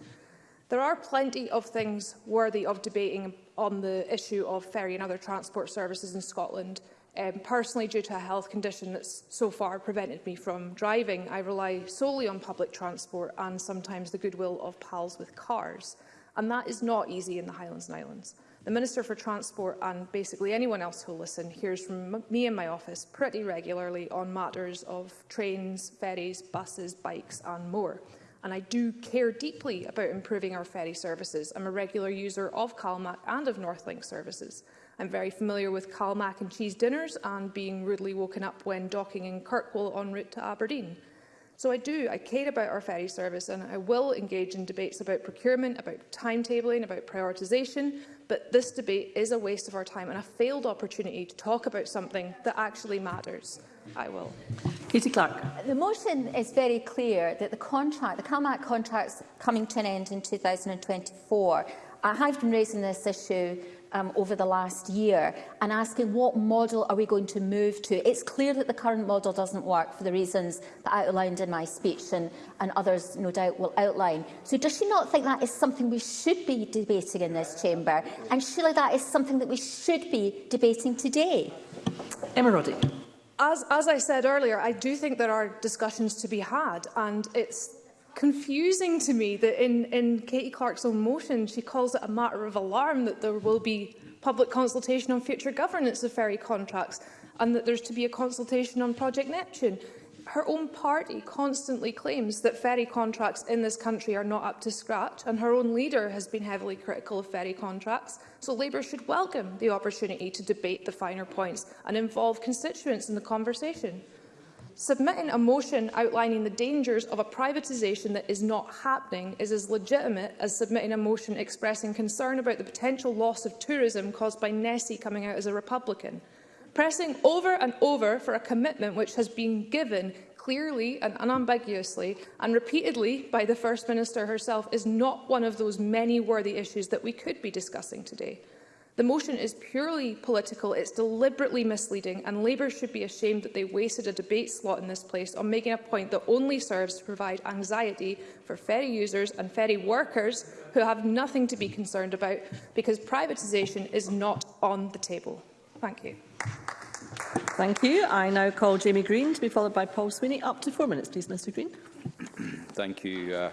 There are plenty of things worthy of debating on the issue of ferry and other transport services in Scotland. Um, personally, due to a health condition that's so far prevented me from driving, I rely solely on public transport and sometimes the goodwill of pals with cars. And that is not easy in the Highlands and Islands. The Minister for Transport and basically anyone else who will listen hears from me and my office pretty regularly on matters of trains, ferries, buses, bikes and more and I do care deeply about improving our ferry services. I'm a regular user of Calmac and of Northlink services. I'm very familiar with Calmac and cheese dinners and being rudely woken up when docking in Kirkwall en route to Aberdeen. So I do, I care about our ferry service and I will engage in debates about procurement, about timetabling, about prioritisation, but this debate is a waste of our time and a failed opportunity to talk about something that actually matters. I will. Katie Clark. The motion is very clear that the contract, the CalMAC contract's coming to an end in 2024. I have been raising this issue um, over the last year and asking what model are we going to move to. It's clear that the current model doesn't work for the reasons that I outlined in my speech and, and others no doubt will outline. So does she not think that is something we should be debating in this chamber and surely that is something that we should be debating today? Emma Roddick as, as I said earlier, I do think there are discussions to be had, and it's confusing to me that in, in Katie Clark's own motion, she calls it a matter of alarm that there will be public consultation on future governance of ferry contracts and that there's to be a consultation on Project Neptune. Her own party constantly claims that ferry contracts in this country are not up to scratch, and her own leader has been heavily critical of ferry contracts, so Labour should welcome the opportunity to debate the finer points and involve constituents in the conversation. Submitting a motion outlining the dangers of a privatisation that is not happening is as legitimate as submitting a motion expressing concern about the potential loss of tourism caused by Nessie coming out as a Republican pressing over and over for a commitment which has been given clearly and unambiguously and repeatedly by the First Minister herself is not one of those many worthy issues that we could be discussing today. The motion is purely political, it's deliberately misleading, and Labour should be ashamed that they wasted a debate slot in this place on making a point that only serves to provide anxiety for ferry users and ferry workers who have nothing to be concerned about because privatisation is not on the table. Thank you. Thank you. I now call Jamie Green to be followed by Paul Sweeney. Up to four minutes, please, Mr Green. Thank you, uh,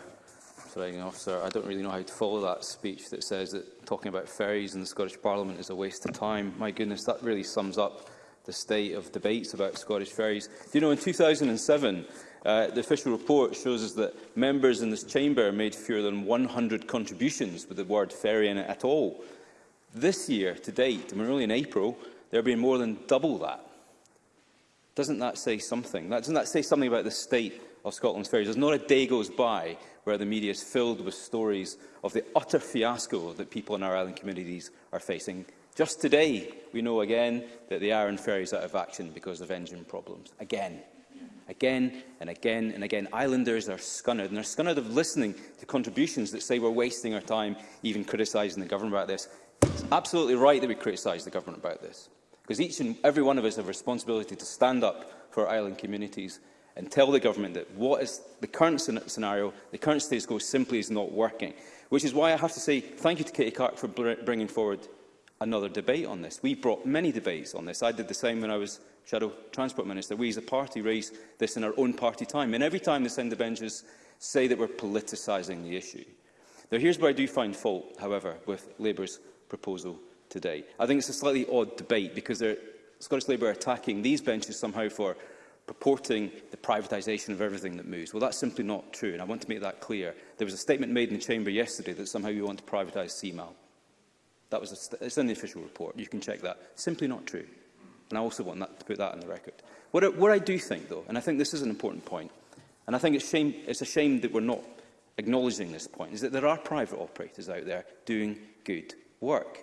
Presiding Officer. I don't really know how to follow that speech that says that talking about ferries in the Scottish Parliament is a waste of time. My goodness, that really sums up the state of debates about Scottish ferries. Do you know, in 2007, uh, the official report shows us that members in this chamber made fewer than 100 contributions with the word ferry in it at all. This year, to date, and we're only in April, There have been more than double that. Doesn't that say something? That, doesn't that say something about the state of Scotland's ferries? There's not a day goes by where the media is filled with stories of the utter fiasco that people in our island communities are facing. Just today, we know again that the Arran ferry is out of action because of engine problems. Again. Again and again and again. Islanders are scunnered, and they're scunnered of listening to contributions that say we're wasting our time even criticising the government about this. It's absolutely right that we criticise the government about this. Because each and every one of us have a responsibility to stand up for our island communities and tell the government that what is the current scenario, the current status quo simply is not working. Which is why I have to say thank you to Katie Clark for bringing forward another debate on this. We brought many debates on this. I did the same when I was Shadow Transport Minister. We as a party raised this in our own party time. And every time the centre benches say that we're politicising the issue. Now, here's where I do find fault, however, with Labour's proposal today. I think it's a slightly odd debate because Scottish Labour are attacking these benches somehow for purporting the privatisation of everything that moves. Well, that's simply not true, and I want to make that clear. There was a statement made in the Chamber yesterday that somehow we want to privatise CMAL. That was a, it's in the official report. You can check that. Simply not true. And I also want that, to put that on the record. What what I do think, though, and I think this is an important point, and I think it's, shame, it's a shame that we're not acknowledging this point, is that there are private operators out there doing good work.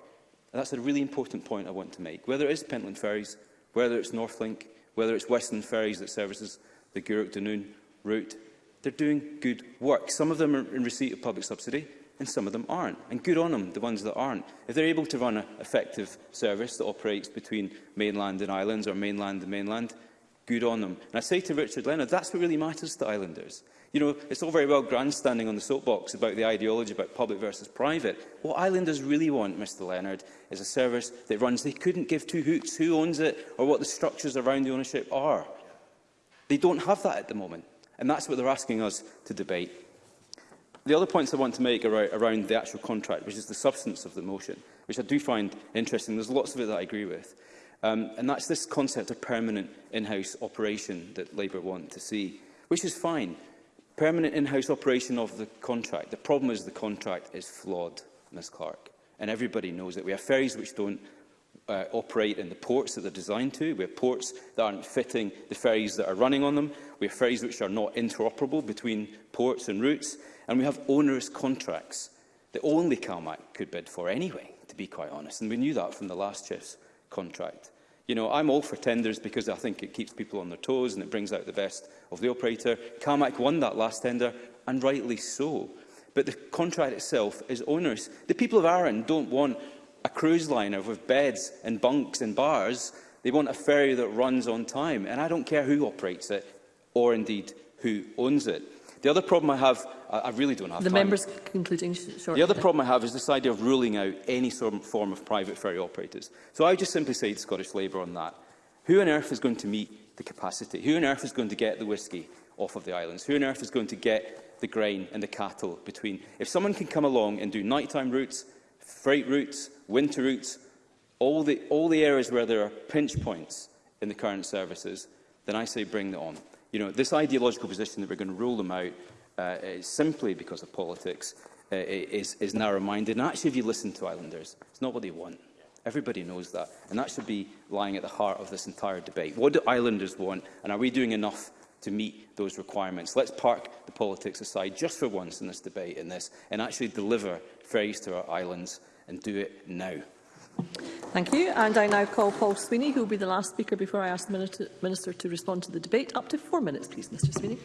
And that's a really important point I want to make. Whether it is Pentland Ferries, whether it's Northlink, whether it's Western Ferries that services the Guruk Dunoon route, they're doing good work. Some of them are in receipt of public subsidy and some of them aren't. And good on them, the ones that aren't. If they're able to run an effective service that operates between mainland and islands or mainland and mainland, good on them. And I say to Richard Leonard, that's what really matters to islanders. You know, it's all very well grandstanding on the soapbox about the ideology about public versus private. What islanders really want, Mr Leonard, is a service that runs. They couldn't give two hoots who owns it or what the structures around the ownership are. They don't have that at the moment, and that's what they're asking us to debate. The other points I want to make are around the actual contract, which is the substance of the motion, which I do find interesting. There's lots of it that I agree with. Um, and that's this concept of permanent in-house operation that Labour want to see, which is fine permanent in-house operation of the contract. The problem is the contract is flawed, Ms Clark, and everybody knows it. We have ferries which don't uh, operate in the ports that they're designed to. We have ports that aren't fitting the ferries that are running on them. We have ferries which are not interoperable between ports and routes. And we have onerous contracts that only CalMac could bid for anyway, to be quite honest. And we knew that from the last chess contract. You know, I'm all for tenders because I think it keeps people on their toes and it brings out the best of the operator. Carmack won that last tender, and rightly so. But the contract itself is onerous. The people of Arran don't want a cruise liner with beds and bunks and bars. They want a ferry that runs on time. And I don't care who operates it or indeed who owns it. The other problem I have, I really don't have the time. members concluding shortly. The other problem I have is this idea of ruling out any form of private ferry operators. So I just simply say to Scottish Labour on that, who on earth is going to meet the capacity? Who on earth is going to get the whisky off of the islands? Who on earth is going to get the grain and the cattle between? If someone can come along and do nighttime routes, freight routes, winter routes, all the, all the areas where there are pinch points in the current services, then I say bring it on. You know, this ideological position that we're going to rule them out uh, simply because of politics uh, is, is narrow-minded. And actually, if you listen to Islanders, it's not what they want. Everybody knows that. And that should be lying at the heart of this entire debate. What do Islanders want? And are we doing enough to meet those requirements? Let's park the politics aside just for once in this debate in this and actually deliver fairness to our islands and do it now. Thank you. And I now call Paul Sweeney, who will be the last speaker before I ask the Minister, to respond to the debate. Up to four minutes, please, Mr Sweeney.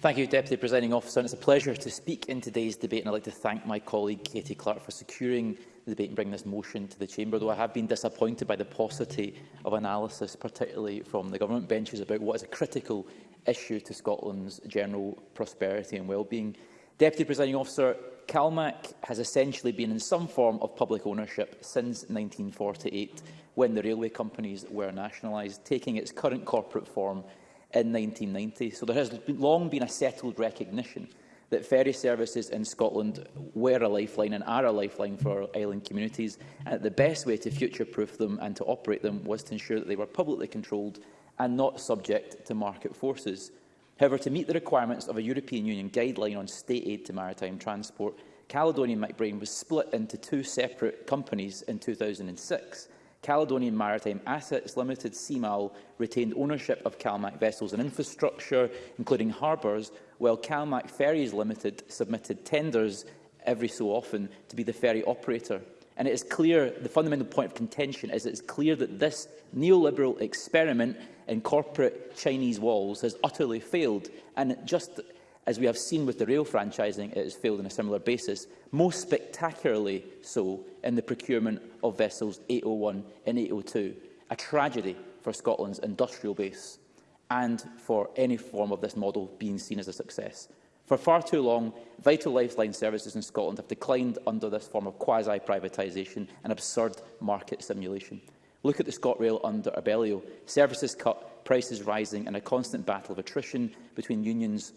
Thank you, Deputy Presiding Officer. And it's a pleasure to speak in today's debate, and I'd like to thank my colleague Katie Clark for securing the debate and bringing this motion to the Chamber, though I have been disappointed by the paucity of analysis, particularly from the government benches, about what is a critical issue to Scotland's general prosperity and well-being. Deputy Presiding Officer, CalMac has essentially been in some form of public ownership since 1948, when the railway companies were nationalised, taking its current corporate form in 1990. So there has long been a settled recognition that ferry services in Scotland were a lifeline and are a lifeline for island communities, and the best way to future-proof them and to operate them was to ensure that they were publicly controlled and not subject to market forces. However, to meet the requirements of a European Union guideline on state aid to maritime transport, Caledonian McBrain was split into two separate companies in 2006. Caledonian Maritime Assets Limited, CMAL, retained ownership of CalMac vessels and infrastructure, including harbours, while CalMac Ferries Limited submitted tenders every so often to be the ferry operator. And it is clear, the fundamental point of contention is it is clear that this neoliberal experiment in corporate Chinese walls has utterly failed. And just as we have seen with the rail franchising, it has failed on a similar basis, most spectacularly so in the procurement of vessels 801 and 802, a tragedy for Scotland's industrial base and for any form of this model being seen as a success. For far too long, vital lifeline services in Scotland have declined under this form of quasi-privatisation and absurd market simulation. Look at the ScotRail under Abellio. Services cut, prices rising and a constant battle of attrition between unions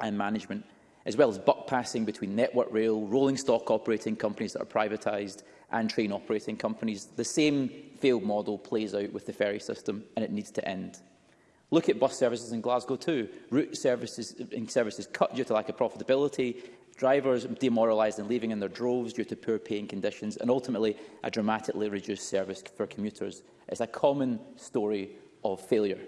and management, as well as buck passing between Network Rail, rolling stock operating companies that are privatised and train operating companies. The same failed model plays out with the ferry system and it needs to end. Look at bus services in Glasgow too. Route services, services cut due to lack of profitability drivers demoralised and leaving in their droves due to poor paying conditions, and ultimately a dramatically reduced service for commuters. It's a common story of failure.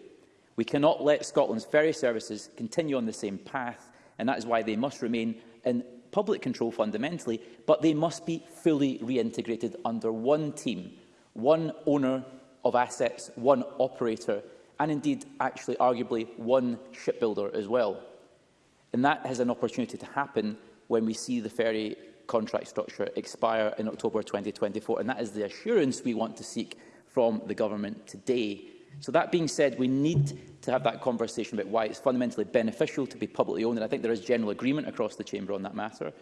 We cannot let Scotland's ferry services continue on the same path, and that is why they must remain in public control fundamentally, but they must be fully reintegrated under one team, one owner of assets, one operator, and indeed, actually, arguably, one shipbuilder as well. And that has an opportunity to happen when we see the ferry contract structure expire in October 2024. And that is the assurance we want to seek from the government today. So that being said, we need to have that conversation about why it's fundamentally beneficial to be publicly owned. And I think there is general agreement across the Chamber on that matter.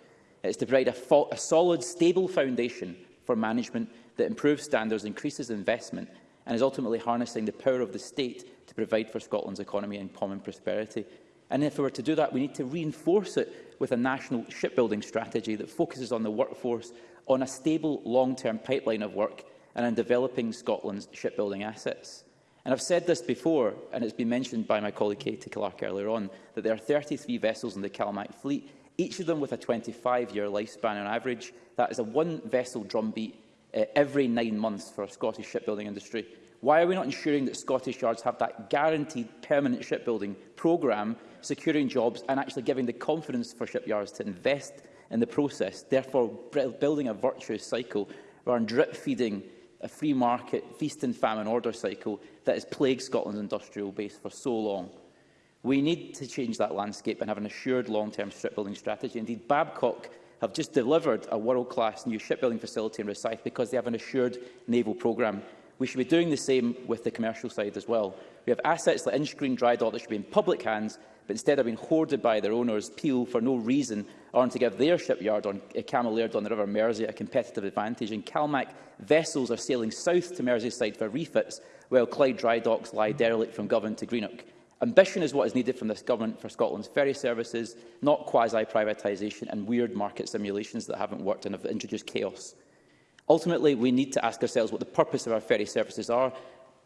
It's to provide a, a solid, stable foundation for management that improves standards, increases investment and is ultimately harnessing the power of the state to provide for Scotland's economy and common prosperity. And if we were to do that, we need to reinforce it with a national shipbuilding strategy that focuses on the workforce, on a stable long-term pipeline of work and on developing Scotland's shipbuilding assets. And I've said this before, and it's been mentioned by my colleague Katie Clark earlier on, that there are 33 vessels in the Calmac fleet, each of them with a 25-year lifespan on average. That is a one-vessel drumbeat uh, every nine months for a Scottish shipbuilding industry. Why are we not ensuring that Scottish Yards have that guaranteed permanent shipbuilding programme, securing jobs and actually giving the confidence for shipyards to invest in the process, therefore building a virtuous cycle around drip-feeding a free market, feast and famine order cycle that has plagued Scotland's industrial base for so long. We need to change that landscape and have an assured long-term shipbuilding strategy. Indeed, Babcock have just delivered a world-class new shipbuilding facility in Rosyth because they have an assured naval programme We should be doing the same with the commercial side as well. We have assets like Inchgreen dry dock that should be in public hands, but instead are being hoarded by their owners. Peel, for no reason, aren't to give their shipyard on uh, Camel on the River Mersey a competitive advantage. And Calmac vessels are sailing south to Merseyside for refits, while Clyde dry docks lie derelict from Govan to Greenock. Ambition is what is needed from this government for Scotland's ferry services, not quasi-privatisation and weird market simulations that haven't worked and have introduced chaos. Ultimately, we need to ask ourselves what the purpose of our ferry services are.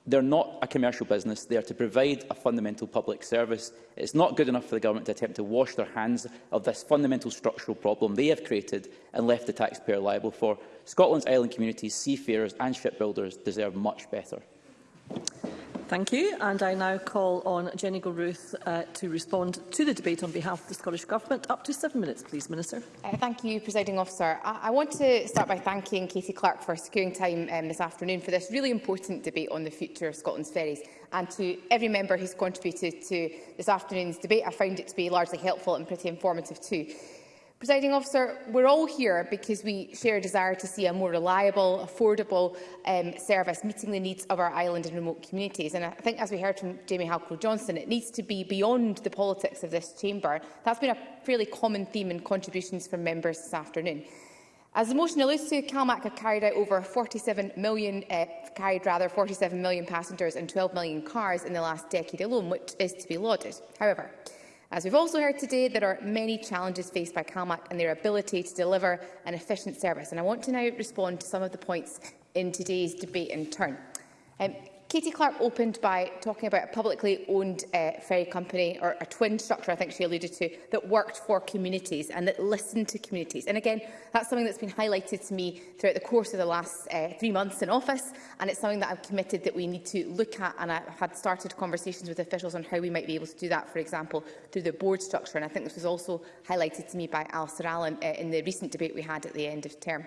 They're not a commercial business. They are to provide a fundamental public service. It's not good enough for the government to attempt to wash their hands of this fundamental structural problem they have created and left the taxpayer liable for. Scotland's island communities, seafarers and shipbuilders deserve much better. Thank you. And I now call on Jenny Gilruth uh, to respond to the debate on behalf of the Scottish Government. Up to seven minutes, please, Minister. Uh, thank you, Presiding Officer. I, I want to start by thanking Katie Clark for securing time um, this afternoon for this really important debate on the future of Scotland's ferries and to every member who's contributed to this afternoon's debate. I found it to be largely helpful and pretty informative too. Presiding officer, we're all here because we share a desire to see a more reliable, affordable um, service meeting the needs of our island and remote communities. And I think, as we heard from Jamie Halcrow-Johnson, it needs to be beyond the politics of this chamber. That's been a fairly common theme in contributions from members this afternoon. As the motion alludes to, CalMac have carried out over 47 million, uh, carried rather 47 million passengers and 12 million cars in the last decade alone, which is to be lauded. However, As we've also heard today, there are many challenges faced by CalMac and their ability to deliver an efficient service. And I want to now respond to some of the points in today's debate in turn. Um, Katie Clark opened by talking about a publicly owned uh, ferry company or a twin structure, I think she alluded to, that worked for communities and that listened to communities. And again, that's something that's been highlighted to me throughout the course of the last uh, three months in office. And it's something that I've committed that we need to look at. And I've had started conversations with officials on how we might be able to do that, for example, through the board structure. And I think this was also highlighted to me by Alistair Allen uh, in the recent debate we had at the end of term.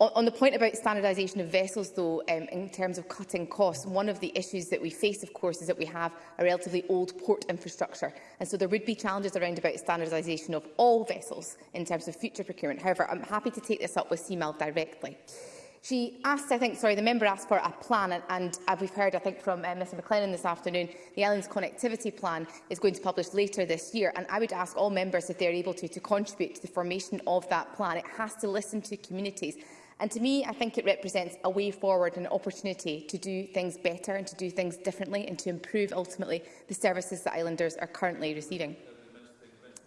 On, on the point about standardisation of vessels, though, um, in terms of cutting costs, one of the issues that we face, of course, is that we have a relatively old port infrastructure. And so there would be challenges around about standardisation of all vessels in terms of future procurement. However, I'm happy to take this up with CMAL directly. She asked, I think, sorry, the member asked for a plan, and, and uh, we've heard, I think, from uh, Mr McLennan this afternoon, the island's connectivity plan is going to publish later this year, and I would ask all members, if they're able to, to contribute to the formation of that plan. It has to listen to communities And to me, I think it represents a way forward and an opportunity to do things better and to do things differently and to improve, ultimately, the services that islanders are currently receiving.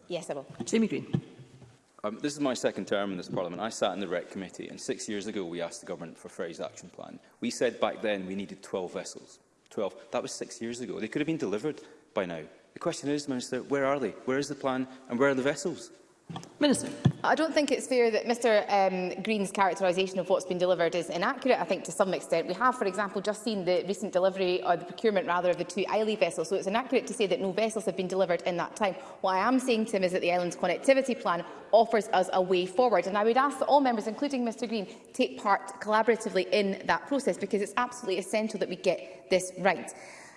Yes, I will. Jamie Green. Um, this is my second term in this Parliament. I sat in the REC committee, and six years ago we asked the government for a Ferries Action Plan. We said back then we needed 12 vessels. 12. That was six years ago. They could have been delivered by now. The question is, Minister, where are they? Where is the plan and where are the vessels? Minister. I don't think it's fair that Mr um, Green's characterisation of what's been delivered is inaccurate, I think, to some extent. We have, for example, just seen the recent delivery, or the procurement, rather, of the two Islay vessels, so it's inaccurate to say that no vessels have been delivered in that time. What I am saying to him is that the island's connectivity plan offers us a way forward, and I would ask that all members, including Mr Green, take part collaboratively in that process, because it's absolutely essential that we get this right.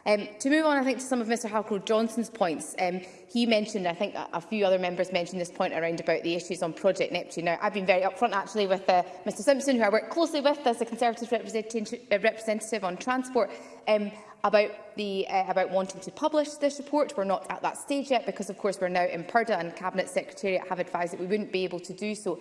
Um, to move on, I think, to some of Mr Halcrow-Johnson's points, um, he mentioned, I think a few other members mentioned this point around about the issues on Project Neptune. Now, I've been very upfront, actually, with uh, Mr Simpson, who I work closely with as a Conservative representative, uh, representative on transport, um, about, the, uh, about wanting to publish this report. We're not at that stage yet because, of course, we're now in Purda and Cabinet Secretariat have advised that we wouldn't be able to do so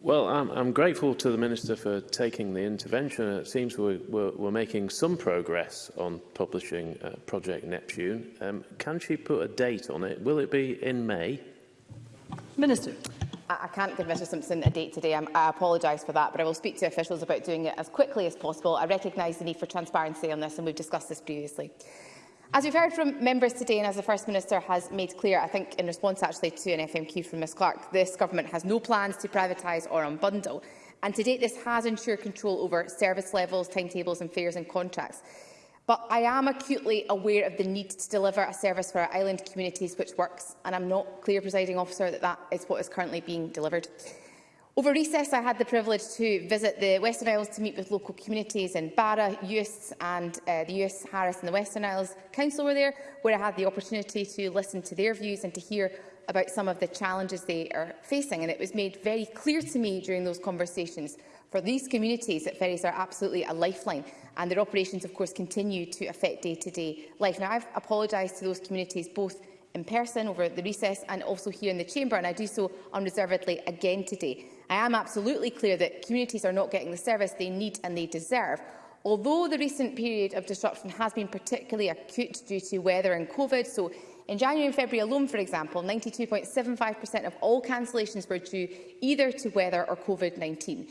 Well, I'm, I'm grateful to the Minister for taking the intervention. It seems we're, we're, we're making some progress on publishing uh, Project Neptune. Um, can she put a date on it? Will it be in May? Minister. I can't give Mr Simpson a date today. I'm, I apologise for that, but I will speak to officials about doing it as quickly as possible. I recognise the need for transparency on this, and we've discussed this previously. As we've heard from members today and as the First Minister has made clear, I think in response actually to an FMQ from Ms Clark, this government has no plans to privatise or unbundle. And to date, this has ensured control over service levels, timetables and fares and contracts. But I am acutely aware of the need to deliver a service for our island communities which works, and I'm not clear, presiding officer, that that is what is currently being delivered. Over recess, I had the privilege to visit the Western Isles to meet with local communities in Barra, Uis and uh, the Uis, Harris and the Western Isles Council were there, where I had the opportunity to listen to their views and to hear about some of the challenges they are facing. And it was made very clear to me during those conversations for these communities that ferries are absolutely a lifeline and their operations, of course, continue to affect day-to-day -day life. Now, I've apologised to those communities both in person over the recess and also here in the chamber, and I do so unreservedly again today. I am absolutely clear that communities are not getting the service they need and they deserve. Although the recent period of disruption has been particularly acute due to weather and COVID, so in January and February alone, for example, 92.75% of all cancellations were due either to weather or COVID-19.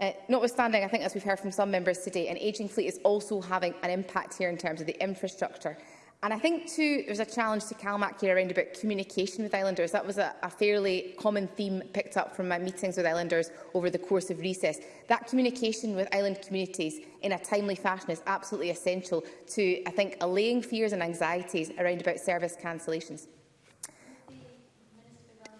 Uh, notwithstanding, I think, as we've heard from some members today, an ageing fleet is also having an impact here in terms of the infrastructure. And I think, too, there's a challenge to CalMAC here around about communication with Islanders. That was a, a fairly common theme picked up from my meetings with Islanders over the course of recess. That communication with island communities in a timely fashion is absolutely essential to, I think, allaying fears and anxieties around about service cancellations.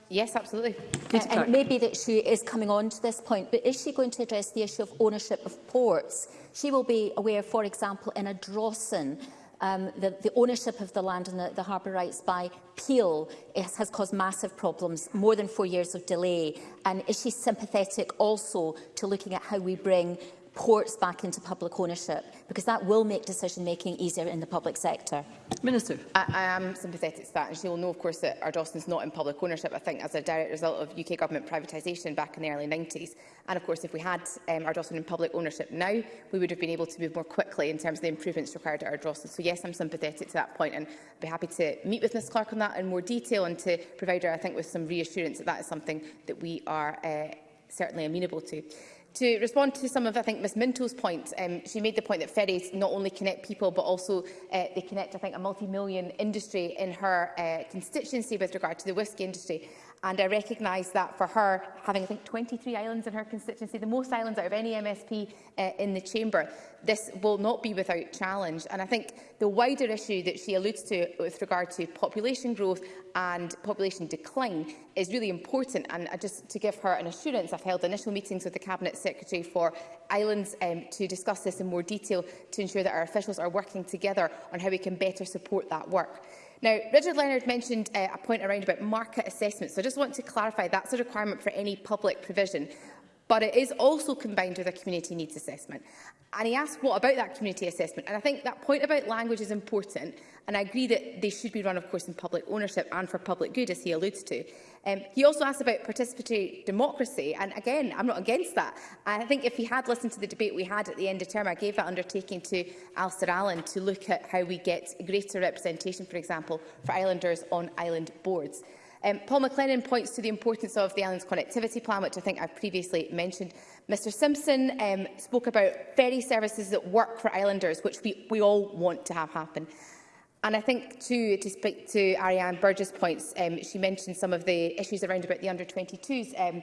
Yes, absolutely. Uh, and, maybe that she is coming on to this point, but is she going to address the issue of ownership of ports? She will be aware, for example, in a Drawson, um, the, the ownership of the land and the, the harbour rights by Peel is, has caused massive problems, more than four years of delay. And is she sympathetic also to looking at how we bring ports back into public ownership, because that will make decision-making easier in the public sector. Minister. I, I am sympathetic to that, and will know, of course, that is not in public ownership, I think, as a direct result of UK government privatisation back in the early 90s. And, of course, if we had um, Ardoston in public ownership now, we would have been able to move more quickly in terms of the improvements required at Ardrossan. So, yes, I'm sympathetic to that point, and I'd be happy to meet with Ms Clark on that in more detail and to provide her, I think, with some reassurance that that is something that we are uh, certainly amenable to. To respond to some of, I think, Ms Minto's points, um, she made the point that ferries not only connect people, but also uh, they connect, I think, a multi-million industry in her uh, constituency with regard to the whisky industry. And I recognise that for her, having, I think, 23 islands in her constituency, the most islands out of any MSP uh, in the Chamber, this will not be without challenge. And I think the wider issue that she alludes to with regard to population growth and population decline is really important. And I just to give her an assurance, I've held initial meetings with the Cabinet Secretary for Islands um, to discuss this in more detail to ensure that our officials are working together on how we can better support that work. Now, Richard Leonard mentioned uh, a point around about market assessment, so I just want to clarify that's a requirement for any public provision but it is also combined with a community needs assessment. And he asked what about that community assessment and I think that point about language is important and I agree that they should be run of course in public ownership and for public good as he alludes to. Um, he also asked about participatory democracy and again I'm not against that. I think if he had listened to the debate we had at the end of term I gave that undertaking to Alistair Allen to look at how we get greater representation for example for islanders on island boards. Um, Paul McLennan points to the importance of the island's connectivity plan, which I think I've previously mentioned. Mr Simpson um, spoke about ferry services that work for islanders, which we, we all want to have happen. And I think, too, to speak to Ariane Burgess' points, um, she mentioned some of the issues around about the under-22s um,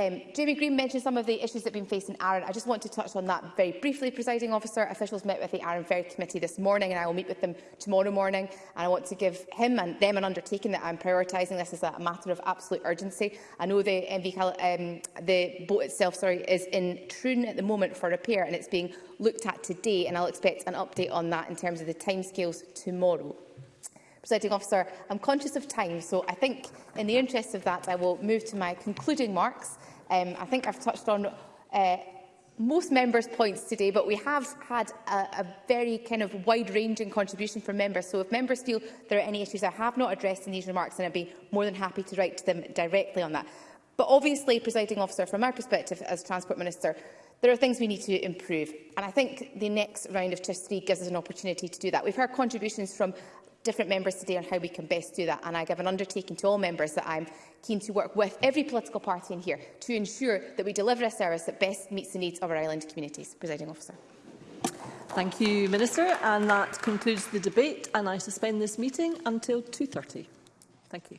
Um, Jamie Green mentioned some of the issues that have been facing Aaron. I just want to touch on that very briefly, presiding officer. Officials met with the Aaron Ferry Committee this morning and I will meet with them tomorrow morning. And I want to give him and them an undertaking that I'm prioritising this as a matter of absolute urgency. I know the, MV, um, the boat itself sorry, is in Troon at the moment for repair and it's being looked at today and I'll expect an update on that in terms of the timescales tomorrow. Presiding officer, I'm conscious of time, so I think in the interest of that, I will move to my concluding marks. Um, I think I've touched on uh, most members' points today, but we have had a, a very kind of wide-ranging contribution from members. So if members feel there are any issues I have not addressed in these remarks, then I'd be more than happy to write to them directly on that. But obviously, presiding officer, from our perspective as Transport Minister, there are things we need to improve. And I think the next round of Test 3 gives us an opportunity to do that. We've heard contributions from different members today on how we can best do that. And I give an undertaking to all members that I'm keen to work with every political party in here to ensure that we deliver a service that best meets the needs of our island communities. Presiding officer. Thank you, Minister. And that concludes the debate. And I suspend this meeting until 2.30. Thank you.